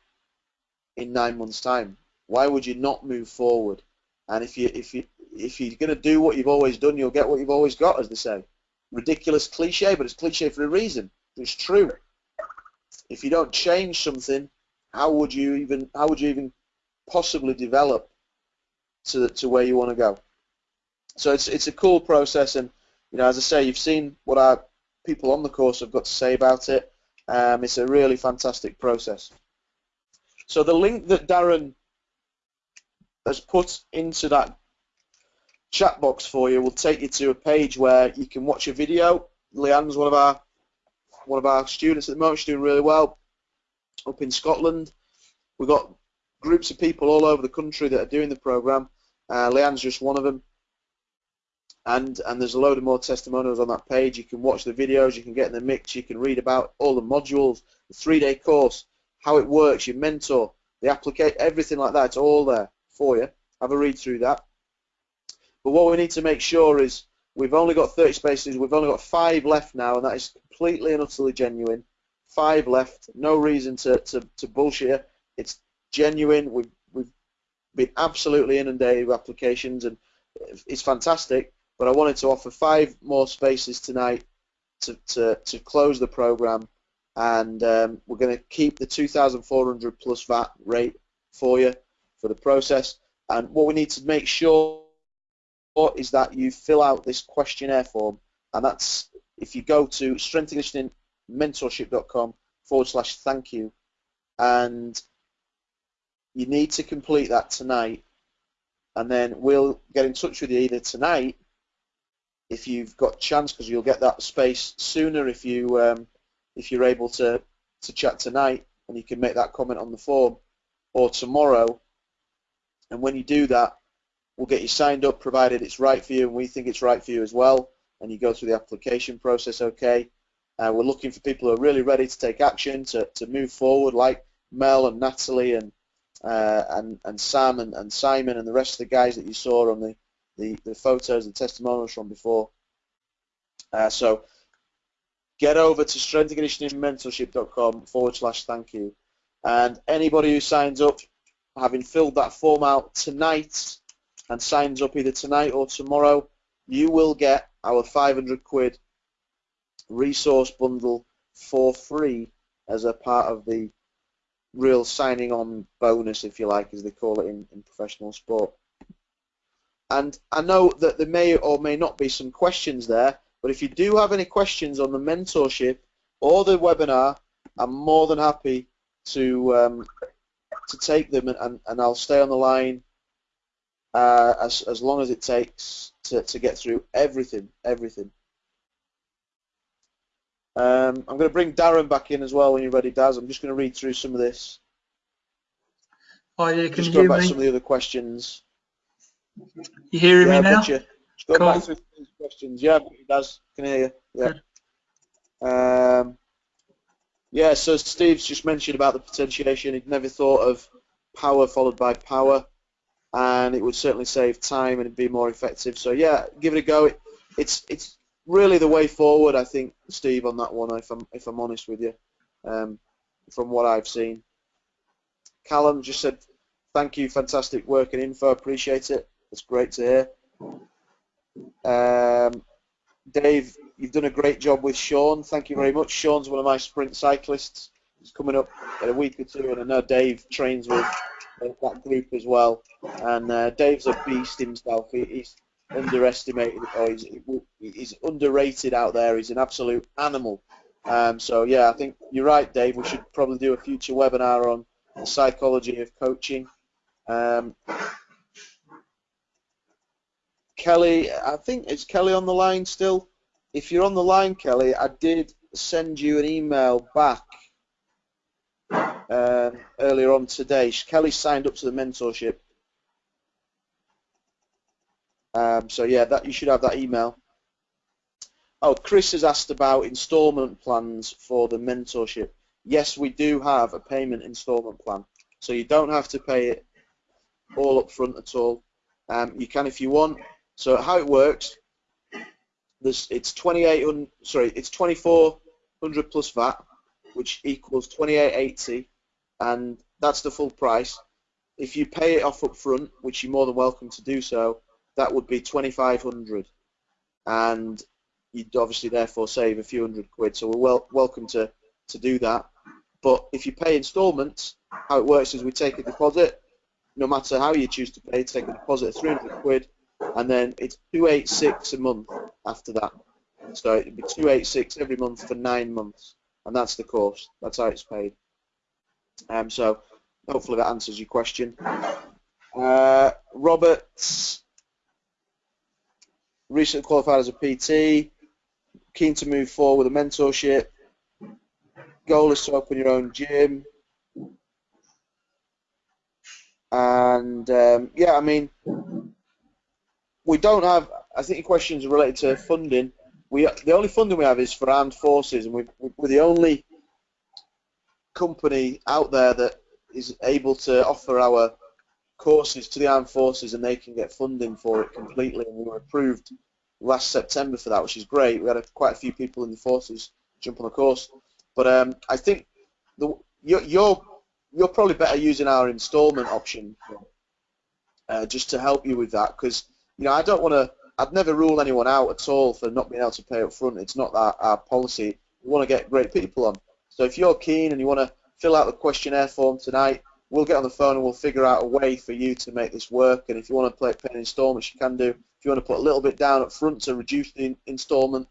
Speaker 1: in nine months' time? Why would you not move forward? And if you if you if you're going to do what you've always done, you'll get what you've always got, as they say. Ridiculous cliche, but it's cliche for a reason. It's true. If you don't change something, how would you even how would you even possibly develop to to where you want to go? So it's it's a cool process, and you know, as I say, you've seen what our people on the course have got to say about it. Um, it's a really fantastic process. So the link that Darren has put into that chat box for you will take you to a page where you can watch a video. Leanne's one of our one of our students at the moment. She's doing really well up in Scotland. We've got groups of people all over the country that are doing the program. Uh, Leanne's just one of them. And, and there's a load of more testimonials on that page. You can watch the videos, you can get in the mix, you can read about all the modules, the three-day course, how it works, your mentor, the application, everything like that. It's all there for you. Have a read through that. But what we need to make sure is we've only got 30 spaces. We've only got five left now, and that is completely and utterly genuine. Five left. No reason to, to, to bullshit. It's genuine. We've, we've been absolutely inundated with applications, and it's fantastic but I wanted to offer five more spaces tonight to, to, to close the program. And um, we're going to keep the 2,400 plus VAT rate for you for the process. And what we need to make sure is that you fill out this questionnaire form. And that's if you go to strengthconditioningmentorship.com forward slash thank you. And you need to complete that tonight. And then we'll get in touch with you either tonight if you've got chance, because you'll get that space sooner if you um, if you're able to to chat tonight, and you can make that comment on the form, or tomorrow. And when you do that, we'll get you signed up, provided it's right for you, and we think it's right for you as well. And you go through the application process, okay. Uh, we're looking for people who are really ready to take action, to, to move forward, like Mel and Natalie and uh, and and Sam and, and Simon and the rest of the guys that you saw on the the, the photos and testimonials from before. Uh, so get over to strengthandconditioningmentorship.com forward slash thank you. And anybody who signs up, having filled that form out tonight and signs up either tonight or tomorrow, you will get our 500 quid resource bundle for free as a part of the real signing on bonus, if you like, as they call it in, in professional sport. And I know that there may or may not be some questions there, but if you do have any questions on the mentorship or the webinar, I'm more than happy to um, to take them, and, and I'll stay on the line uh, as as long as it takes to to get through everything, everything. Um, I'm going to bring Darren back in as well when you're ready, Daz. I'm just going to read through some of this.
Speaker 2: Oh yeah, can
Speaker 1: just
Speaker 2: you
Speaker 1: go back
Speaker 2: me?
Speaker 1: some of the other questions.
Speaker 2: You hearing
Speaker 1: yeah,
Speaker 2: me now?
Speaker 1: Gotcha. Go
Speaker 2: Cool.
Speaker 1: back these questions. Yeah, it does. Can hear you. Yeah. Um, yeah. So Steve's just mentioned about the potentiation. He'd never thought of power followed by power, and it would certainly save time and be more effective. So yeah, give it a go. It, it's it's really the way forward, I think, Steve, on that one. If I'm if I'm honest with you, um, from what I've seen. Callum just said, "Thank you, fantastic work and info. Appreciate it. It's great to hear." Um, Dave, you've done a great job with Sean. Thank you very much. Sean's one of my sprint cyclists. He's coming up in a week or two, and I know Dave trains with uh, that group as well. And uh, Dave's a beast himself. He, he's underestimated, or he's, he's underrated out there. He's an absolute animal. Um, so yeah, I think you're right, Dave. We should probably do a future webinar on the psychology of coaching. Um, Kelly, I think it's Kelly on the line still? If you're on the line, Kelly, I did send you an email back um, earlier on today. Kelly signed up to the mentorship. Um, so yeah, that you should have that email. Oh, Chris has asked about instalment plans for the mentorship. Yes, we do have a payment instalment plan, so you don't have to pay it all up front at all. Um, you can if you want. So how it works, this it's 2800, sorry, it's 2400 plus VAT. which equals 28.80, and that's the full price. If you pay it off up front, which you're more than welcome to do so, that would be 2,500, and you'd obviously therefore save a few hundred quid. So we're wel- welcome to to do that. But if you pay instalments, how it works is we take a deposit, no matter how you choose to pay, take a deposit of 300 quid, and then it's 286 a month after that. So it'd be 286 every month for nine months, and that's the course. That's how it's paid. Um, so hopefully that answers your question. Uh, Roberts recently qualified as a PT, keen to move forward with a mentorship. Goal is to open your own gym. And um, yeah, I mean, we don't have. I think your questions are related to funding. We the only funding we have is for armed forces, and we we're the only company out there that is able to offer our courses to the armed forces, and they can get funding for it completely. And we were approved last September for that, which is great. We had a, quite a few people in the forces jump on the course, but um, I think the, you're, you're you're probably better using our instalment option uh, just to help you with that because you know I don't want to. I'd never rule anyone out at all for not being able to pay up front. It's not our policy. We want to get great people on. So if you're keen and you want to fill out the questionnaire form tonight, we'll get on the phone and we'll figure out a way for you to make this work. And if you want to play pay in installments, you can do. If you want to put a little bit down up front to reduce the installment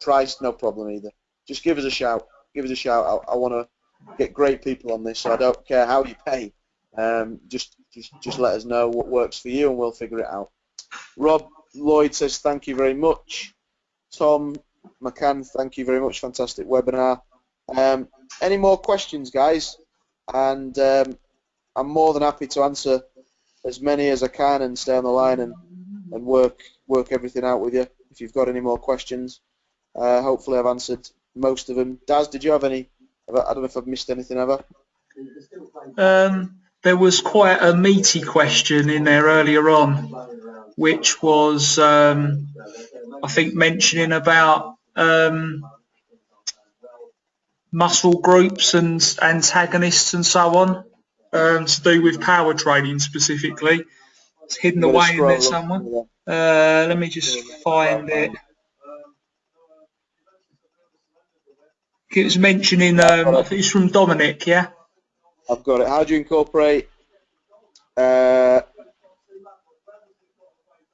Speaker 1: price, no problem either. Just give us a shout. Give us a shout. I, I want to get great people on this, so I don't care how you pay. Um, just, just, just let us know what works for you, and we'll figure it out. Rob Lloyd says thank you very much. Tom McCann, thank you very much. Fantastic webinar. Um, any more questions, guys? And um, I'm more than happy to answer as many as I can and stay on the line and, and work work everything out with you. If you've got any more questions, uh, hopefully I've answered most of them. Daz, did you have any? I don't know if I've missed anything ever.
Speaker 2: Um, there was quite a meaty question in there earlier on, which was, um, I think, mentioning about um, muscle groups and antagonists and so on, um, to do with power training specifically. It's hidden away in there somewhere. Uh, let me just find it. It was mentioning, um, I think it's from Dominic, yeah?
Speaker 1: I've got it. How do you incorporate? Uh,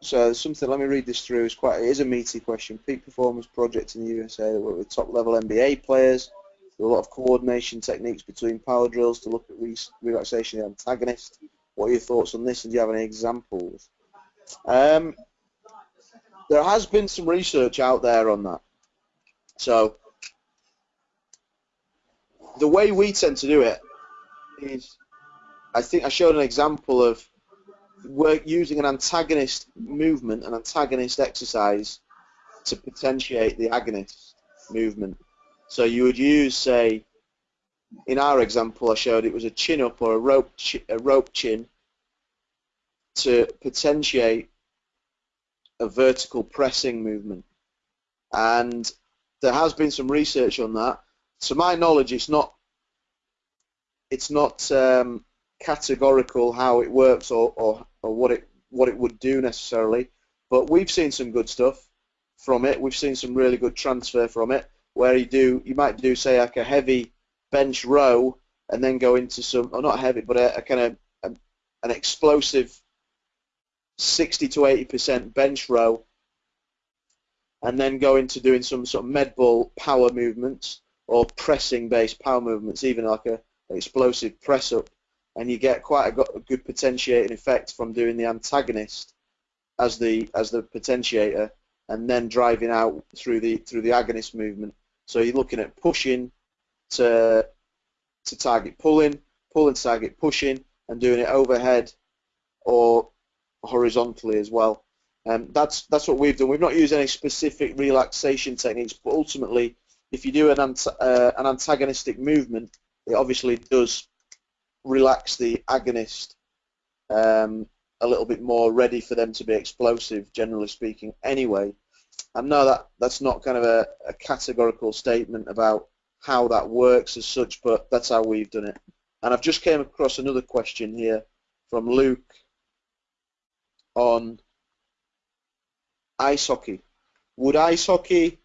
Speaker 1: so something. Let me read this through. It's quite. It is a meaty question. Peak performance project in the USA that work with top level NBA players. There are a lot of coordination techniques between power drills to look at re relaxation of the antagonist. What are your thoughts on this? And do you have any examples? Um, there has been some research out there on that. So the way we tend to do it is, I think I showed an example of work using an antagonist movement, an antagonist exercise, to potentiate the agonist movement. So you would use, say, in our example, I showed it was a chin up or a rope, chi- a rope chin to potentiate a vertical pressing movement. And there has been some research on that. To my knowledge, it's not it's not um, categorical how it works or, or, or what it what it would do necessarily, but we've seen some good stuff from it. We've seen some really good transfer from it, where you do you might do say like a heavy bench row and then go into some, or not heavy, but a, a kind of a, an explosive 60 to 80 percent bench row, and then go into doing some sort of med ball power movements or pressing based power movements, even like a explosive press up, and you get quite a, good potentiating effect from doing the antagonist as the as the potentiator, and then driving out through the through the agonist movement. So you're looking at pushing to to target pulling, pulling to target pushing, and doing it overhead or horizontally as well. Um, that's that's what we've done. We've not used any specific relaxation techniques, but ultimately, if you do an, uh, an antagonistic movement, it obviously does relax the agonist um, a little bit more, ready for them to be explosive, generally speaking. Anyway, And know that that's not kind of a, a categorical statement about how that works as such, but that's how we've done it. And I've just came across another question here from Luke on ice hockey. Would ice hockey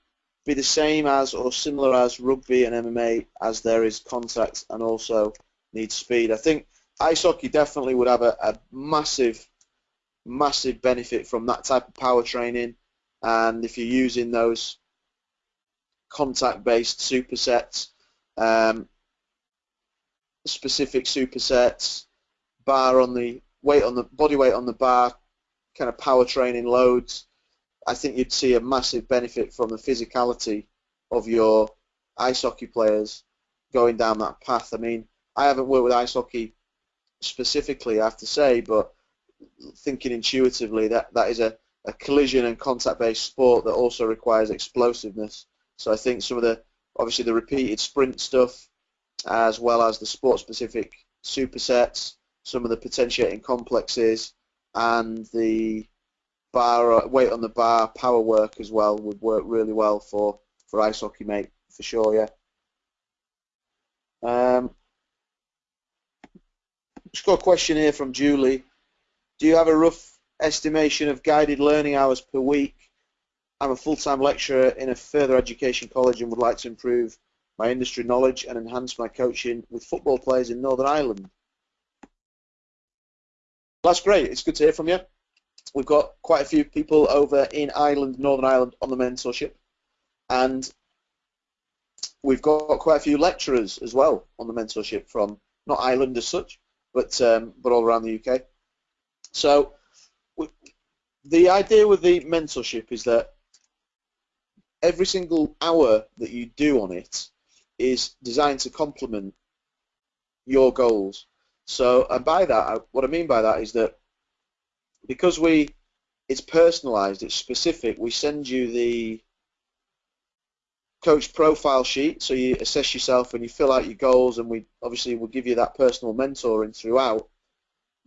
Speaker 1: be the same as or similar as rugby and MMA as there is contact and also needs speed? I think ice hockey definitely would have a, a massive, massive benefit from that type of power training. And if you're using those contact-based supersets, um, specific supersets, bar on the weight on the body weight on the bar, kind of power training loads, I think you'd see a massive benefit from the physicality of your ice hockey players going down that path. I mean, I haven't worked with ice hockey specifically, I have to say, but thinking intuitively, that, that is a, a collision and contact-based sport that also requires explosiveness. So I think some of the, obviously the repeated sprint stuff, as well as the sport-specific supersets, some of the potentiating complexes, and the bar weight on the bar power work as well would work really well for for ice hockey, mate, for sure. Yeah. Um, just got a question here from Julie. Do you have a rough estimation of guided learning hours per week? I'm a full-time lecturer in a further education college and would like to improve my industry knowledge and enhance my coaching with football players in Northern Ireland. That's great. It's good to hear from you. We've got quite a few people over in Ireland, Northern Ireland, on the mentorship, and we've got quite a few lecturers as well on the mentorship from not Ireland as such, but um, but all around the UK. So the idea with the mentorship is that every single hour that you do on it is designed to complement your goals. So, and by that, what I mean by that is that because we, it's personalised, it's specific. We send you the coach profile sheet, so you assess yourself and you fill out your goals, and we obviously will give you that personal mentoring throughout.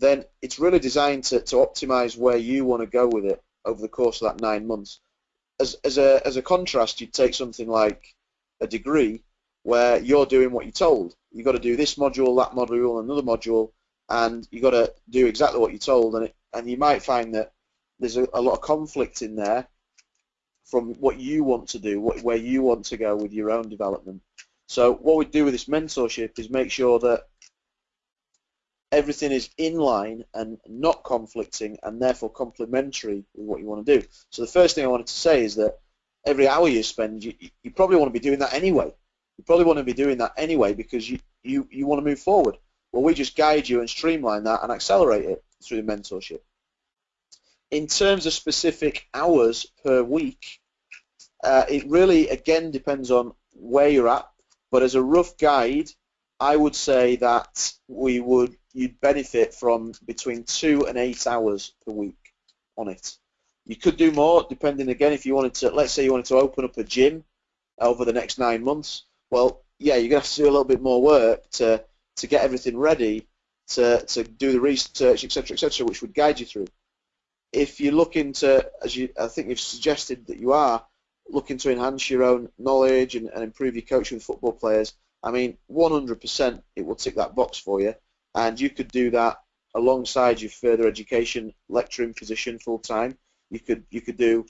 Speaker 1: Then it's really designed to, to optimize where you want to go with it over the course of that nine months. As, as a as a contrast, you'd take something like a degree where you're doing what you're told. You've got to do this module, that module, another module, and you've got to do exactly what you're told. And, it, and you might find that there's a, a lot of conflict in there from what you want to do, what, where you want to go with your own development. So what we do with this mentorship is make sure that everything is in line and not conflicting and therefore complementary with what you want to do. So the first thing I wanted to say is that every hour you spend, you, you probably want to be doing that anyway. You probably want to be doing that anyway because you, you, you want to move forward. Well, we just guide you and streamline that and accelerate it through the mentorship. In terms of specific hours per week, uh, it really, again, depends on where you're at. But as a rough guide, I would say that we would you'd benefit from between two and eight hours per week on it. You could do more, depending again if you wanted to. Let's say you wanted to open up a gym over the next nine months well, yeah, you're going to have to do a little bit more work to, to get everything ready to, to do the research, etc., etc., which would guide you through. If you're looking to, as you, I think you've suggested that you are, looking to enhance your own knowledge and, and improve your coaching with football players, I mean, 100% it will tick that box for you, and you could do that alongside your further education lecturing position full time. You could you could do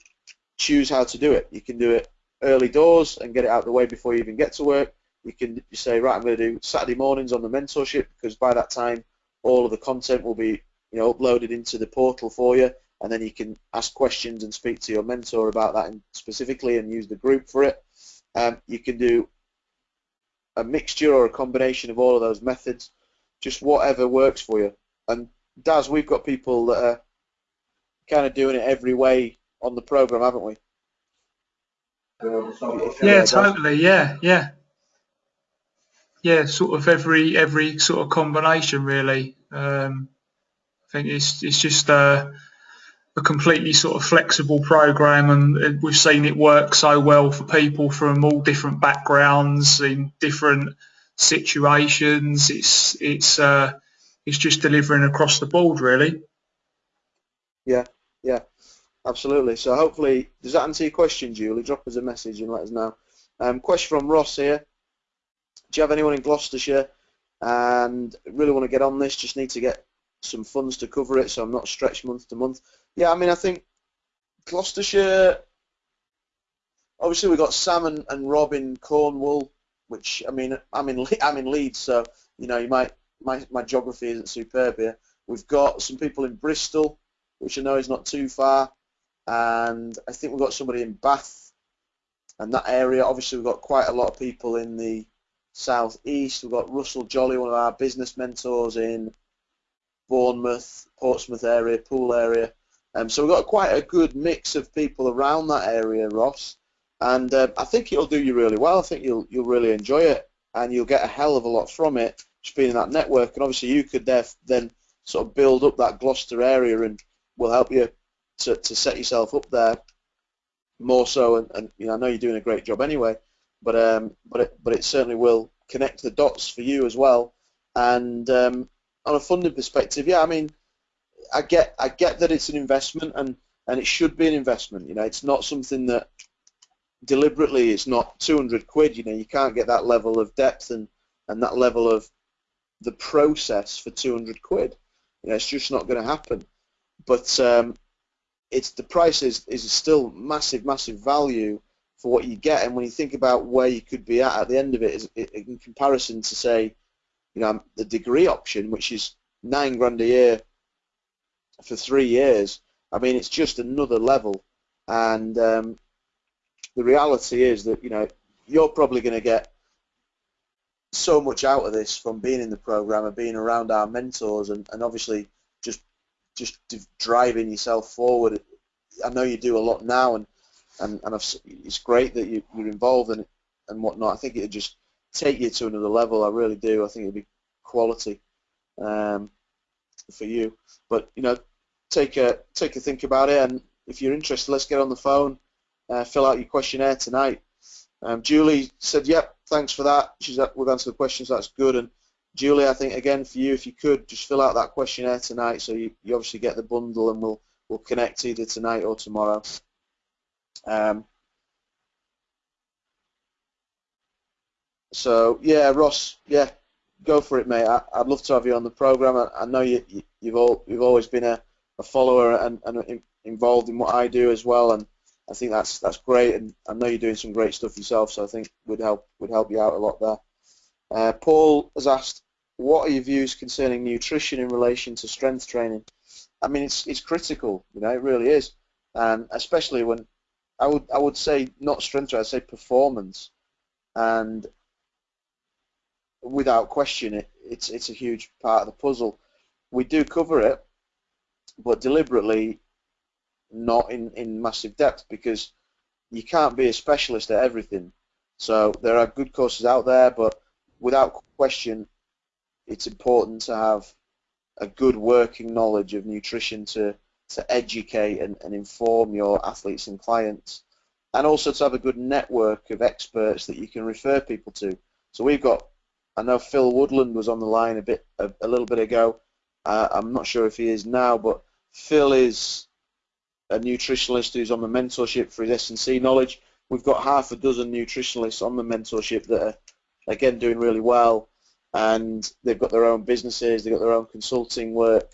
Speaker 1: choose how to do it. You can do it early doors and get it out of the way before you even get to work. You can you say, right, I'm going to do Saturday mornings on the mentorship because by that time all of the content will be you know uploaded into the portal for you, and then you can ask questions and speak to your mentor about that specifically and use the group for it. Um, you can do a mixture or a combination of all of those methods, just whatever works for you. And Daz, we've got people that are kind of doing it every way on the program, haven't we?
Speaker 2: Yeah, totally. Yeah, yeah, yeah. Sort of every every sort of combination, really. Um, I think it's it's just a, a completely sort of flexible program, and we've seen it work so well for people from all different backgrounds in different situations. It's it's uh, it's just delivering across the board, really.
Speaker 1: Yeah, yeah. Absolutely. So hopefully, does that answer your question, Julie? Drop us a message and let us know. Um, question from Ross here. do you have anyone in Gloucestershire and really want to get on this? Just need to get some funds to cover it, so I'm not stretched month to month. Yeah, I mean, I think Gloucestershire. Obviously, we've got Sam and, and Rob in Cornwall, which I mean, I'm in I'm in Leeds, so you know, you might my my geography isn't superb here. We've got some people in Bristol, which I know is not too far, and I think we've got somebody in Bath and that area. Obviously, we've got quite a lot of people in the southeast. We've got Russell Jolly, one of our business mentors in Bournemouth, Portsmouth area, Poole area. Um, so we've got quite a good mix of people around that area, Ross. And uh, I think it'll do you really well. I think you'll you'll really enjoy it, and you'll get a hell of a lot from it, just being in that network. And obviously, you could then sort of build up that Gloucester area, and will help you to, to set yourself up there more so. And, and you know, I know you're doing a great job anyway, but um, but it but it certainly will connect the dots for you as well. And um, on a funding perspective, yeah, I mean, I get I get that it's an investment and and it should be an investment. You know, it's not something that deliberately it's not 200 quid. You know, you can't get that level of depth and and that level of the process for 200 quid. You know, it's just not going to happen. But um, it's the price is, is still massive, massive value for what you get. And when you think about where you could be at at the end of it, is, in comparison to say, you know, the degree option, which is nine grand a year for three years. I mean, it's just another level. And um, the reality is that you know you're probably going to get so much out of this from being in the program and being around our mentors and, and obviously just just driving yourself forward. I know you do a lot now, and and, and it's great that you, you're involved in it and whatnot. I think it'd just take you to another level. I really do. I think it'd be quality um, for you. But you know, take a take a think about it, and if you're interested, let's get on the phone, uh, fill out your questionnaire tonight. Um, Julie said, "Yep, thanks for that. She's we've answered the questions. That's good." And Julie, I think again for you, if you could just fill out that questionnaire tonight, so you, you obviously get the bundle, and we'll we'll connect either tonight or tomorrow. Um, so yeah, Ross, yeah, go for it, mate. I, would love to have you on the program. I, I know you, you have all you've always been a, a follower and, and involved in what I do as well, and I think that's that's great. And I know you're doing some great stuff yourself, so I think would help would help you out a lot there. Uh, Paul has asked, what are your views concerning nutrition in relation to strength training? I mean, it's it's critical, you know, it really is, and especially when I would I would say not strength I'd say performance, and without question, it, it's it's a huge part of the puzzle. We do cover it, but deliberately not in, in massive depth because you can't be a specialist at everything. So there are good courses out there, but without question, it's important to have a good working knowledge of nutrition to, to educate and, and inform your athletes and clients, and also to have a good network of experts that you can refer people to. So we've got, I know Phil Woodland was on the line a bit, a, a little bit ago. Uh, I'm not sure if he is now, but Phil is a nutritionalist who's on the mentorship for his S&C knowledge. We've got half a dozen nutritionalists on the mentorship that are, again, doing really well and they've got their own businesses, they've got their own consulting work,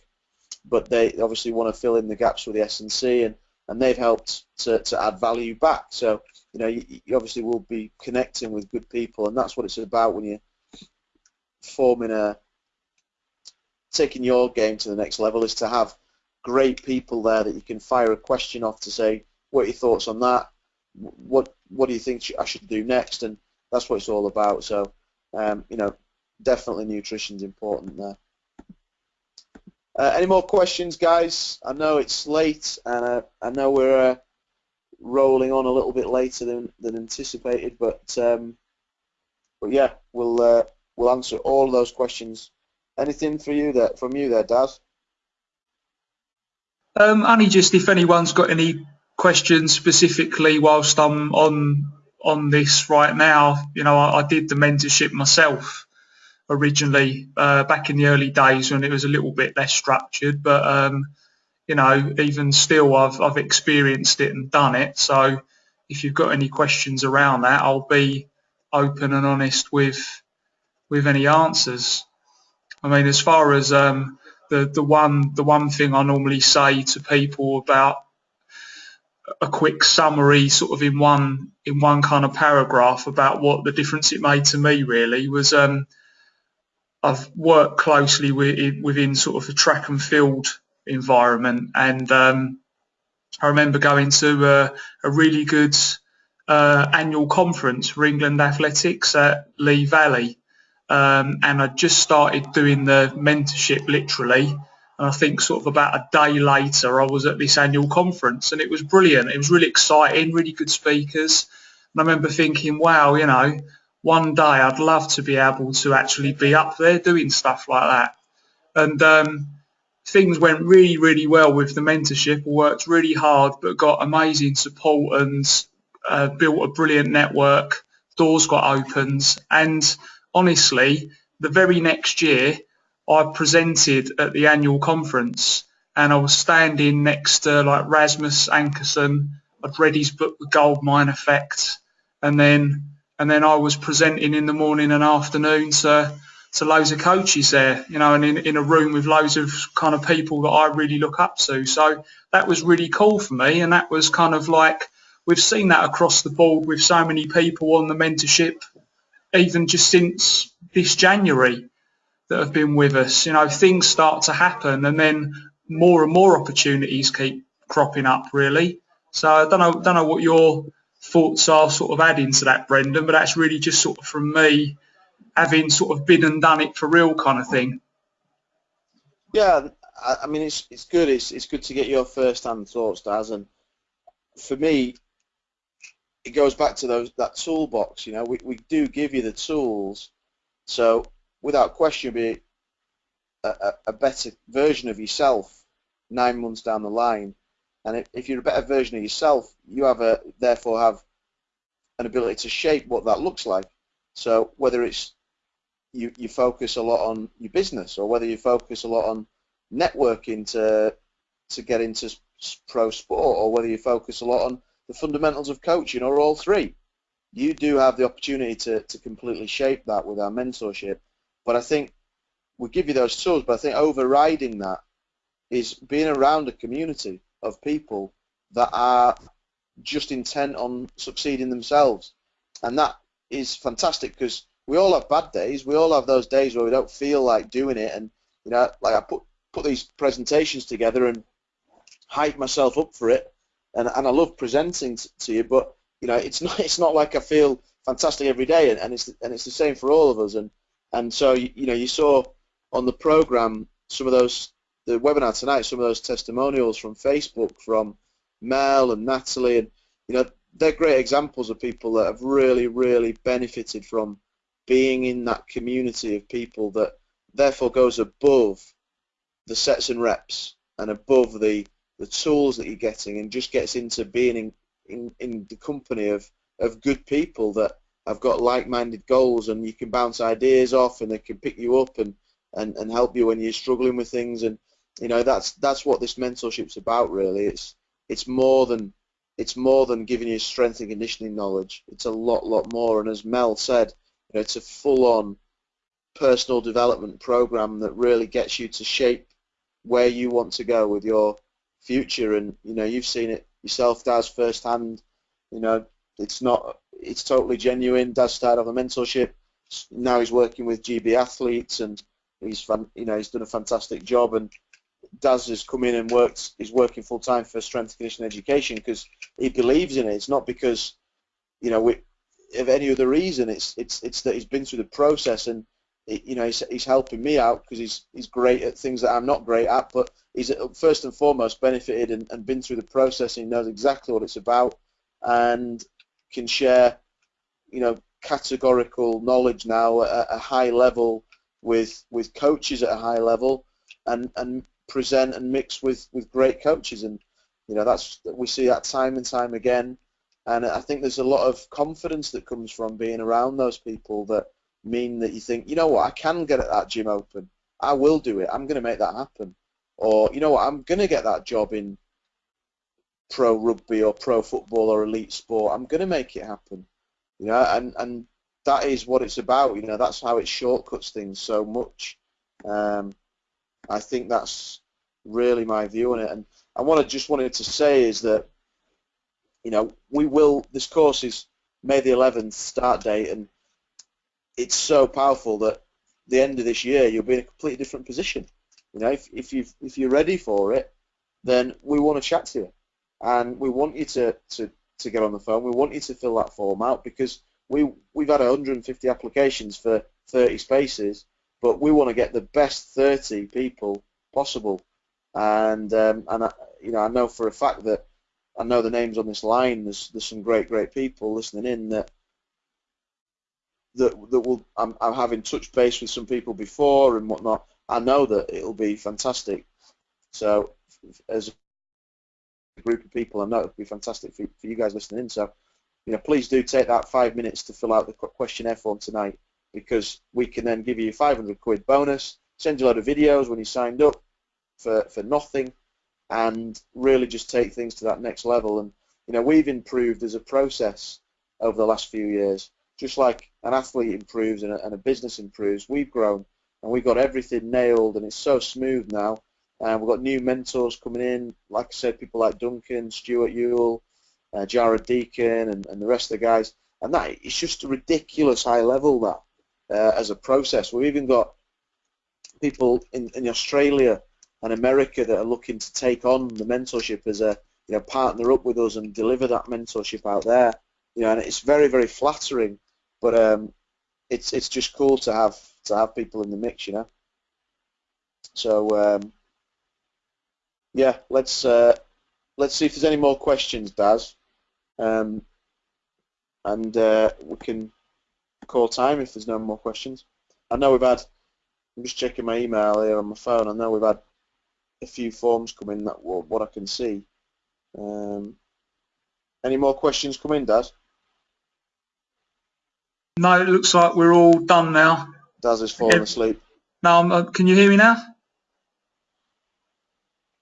Speaker 1: but they obviously want to fill in the gaps with the S&C, and, and they've helped to, to add value back. So, you know, you, you obviously will be connecting with good people, and that's what it's about when you're forming a, taking your game to the next level, is to have great people there that you can fire a question off to say, what are your thoughts on that? What what do you think I should do next? And that's what it's all about. So, um, you know, definitely nutrition's important there. Uh, any more questions, guys? I know it's late, and uh, I know we're uh, rolling on a little bit later than, than anticipated, but um, but yeah, we'll uh, we'll answer all those questions. Anything for you there from you there, Daz?
Speaker 2: Um, just if anyone's got any questions specifically whilst I'm on on this right now. You know, I, I did the mentorship myself originally uh, back in the early days when it was a little bit less structured. But um, you know, even still, I've I've experienced it and done it. So if you've got any questions around that, I'll be open and honest with with any answers. I mean, as far as um, the the one the one thing I normally say to people about a quick summary, sort of in one in one kind of paragraph about what the difference it made to me really was. Um, I've worked closely with, within sort of the track and field environment, and um, I remember going to a, a really good uh, annual conference for England Athletics at Lee Valley, um, and I just started doing the mentorship literally. And I think sort of about a day later, I was at this annual conference, and it was brilliant. It was really exciting, really good speakers. And I remember thinking, wow, you know, one day I'd love to be able to actually be up there doing stuff like that. And um, things went really, really well with the mentorship. Worked really hard, but got amazing support and uh, built a brilliant network. Doors got opened, and honestly, the very next year, I presented at the annual conference, and I was standing next to like Rasmus Ankersen. I'd read his book, The Gold Mine Effect, and then and then I was presenting in the morning and afternoon to to loads of coaches there, you know, and in, in a room with loads of kind of people that I really look up to. So that was really cool for me, and that was kind of like we've seen that across the board with so many people on the mentorship, even just since this January that have been with us. You know, things start to happen, and then more and more opportunities keep cropping up. Really, so I don't know, don't know what your thoughts are sort of adding to that, Brendan, but that's really just sort of from me having sort of been and done it for real kind of thing.
Speaker 1: Yeah, I mean it's it's good. It's it's good to get your first-hand thoughts, Daz. And for me, it goes back to those that toolbox. You know, we we do give you the tools, so without question, be a, a, a better version of yourself nine months down the line and if you're a better version of yourself, you have a therefore have an ability to shape what that looks like. So whether it's you, you focus a lot on your business or whether you focus a lot on networking to to get into pro sport or whether you focus a lot on the fundamentals of coaching or all three, you do have the opportunity to, to completely shape that with our mentorship. But I think we give you those tools, but I think overriding that is being around a community of people that are just intent on succeeding themselves. And that is fantastic because we all have bad days. We all have those days where we don't feel like doing it. And, you know, like I put, put these presentations together and hype myself up for it. And, and I love presenting to you, but, you know, it's not, it's not like I feel fantastic every day. And, and, it's, and it's the same for all of us. And, and so, you, you know, you saw on the program some of those the webinar tonight, some of those testimonials from Facebook from Mel and Natalie, and you know they're great examples of people that have really, really benefited from being in that community of people that therefore goes above the sets and reps and above the the tools that you're getting and just gets into being in, in, in the company of, of good people that have got like-minded goals and you can bounce ideas off and they can pick you up and, and, and help you when you're struggling with things. And you know that's that's what this mentorship's about really. It's it's more than it's more than giving you strength and conditioning knowledge. It's a lot lot more. And as Mel said you know, it's a full on personal development program that really gets you to shape where you want to go with your future and you know you've seen it yourself Daz firsthand you know it's not it's totally genuine Daz started off a mentorship now he's working with GB athletes and he's fun, you know he's done a fantastic job and Daz has come in and worked. He's working full time for strength and conditioning education because he believes in it. It's not because you know we, of any other reason. It's it's it's that he's been through the process and it, you know he's, he's helping me out because he's he's great at things that I'm not great at. But he's uh, first and foremost benefited and, and been through the process and he knows exactly what it's about and can share you know categorical knowledge now at a high level with with coaches at a high level and and present and mix with, with great coaches, and you know that's we see that time and time again. And I think there's a lot of confidence that comes from being around those people that mean that you think, you know what, I can get at that gym open. I will do it. I'm going to make that happen. Or you know what, I'm going to get that job in pro rugby or pro football or elite sport. I'm going to make it happen. You know, and and that is what it's about. You know, that's how it shortcuts things so much. Um, I think that's really my view on it. And I want to just wanted to say is that you know we will. This course is May the 11th start date, and it's so powerful that the end of this year you'll be in a completely different position. You know, if if you if you're ready for it, then we want to chat to you, and we want you to to to get on the phone. We want you to fill that form out because we we've had 150 applications for 30 spaces, but we want to get the best 30 people possible. And um, and I, you know I know for a fact that I know the names on this line. There's there's some great great people listening in that that that will I'm, I'm having touch base with some people before and whatnot. I know that it'll be fantastic. So as a group of people, I know it'll be fantastic for, for you guys listening in. So you know, please do take that five minutes to fill out the questionnaire form tonight because we can then give you 500 quid bonus, send you a lot of videos when you signed up for, for nothing, and really just take things to that next level. And you know, we've improved as a process over the last few years. Just like an athlete improves and a, and a business improves, we've grown and we've got everything nailed, and it's so smooth now. And we've got new mentors coming in, like I said, people like Duncan, Stuart Ewell, uh, Jared Deacon, and, and the rest of the guys. And that it's just a ridiculous high level that uh, as a process. We've even got people in, in Australia and America that are looking to take on the mentorship as a you know partner up with us and deliver that mentorship out there. You know, and it's very very flattering, but um, it's it's just cool to have to have people in the mix. You know. So um, yeah, let's uh, let's see if there's any more questions, Daz. Um, and uh, we can call time if there's no more questions. I know we've had, I'm just checking my email here on my phone, I know we've had a few forms come in, that what I can see. Um, any more questions come in, Daz?
Speaker 2: No, it looks like we're all done now.
Speaker 1: Daz is falling asleep.
Speaker 2: No, uh, can you hear me now?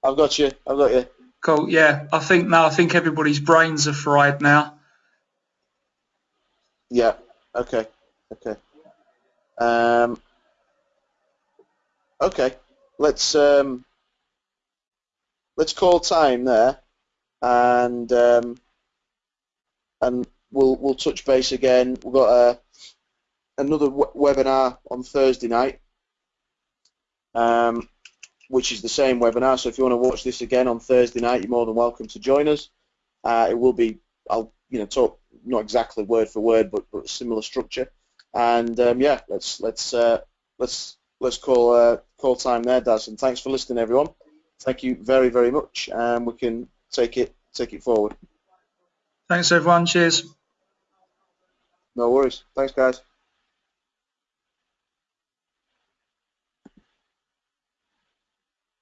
Speaker 1: I've got you. I've got you.
Speaker 2: Cool. Yeah, I think now I think everybody's brains are fried now.
Speaker 1: Yeah. Okay. Okay. Um, okay. Let's um, let's call time there, and um, and we'll we'll touch base again. We've got a another webinar on Thursday night. Um, which is the same webinar. So if you want to watch this again on Thursday night, you're more than welcome to join us. Uh, it will be, I'll you know talk not exactly word for word, but, but similar structure. And um, yeah, let's let's uh, let's let's call uh, call time there, Daz. And thanks for listening, everyone. Thank you very very much, and we can take it take it forward.
Speaker 2: Thanks, everyone. Cheers.
Speaker 1: No worries. Thanks, guys.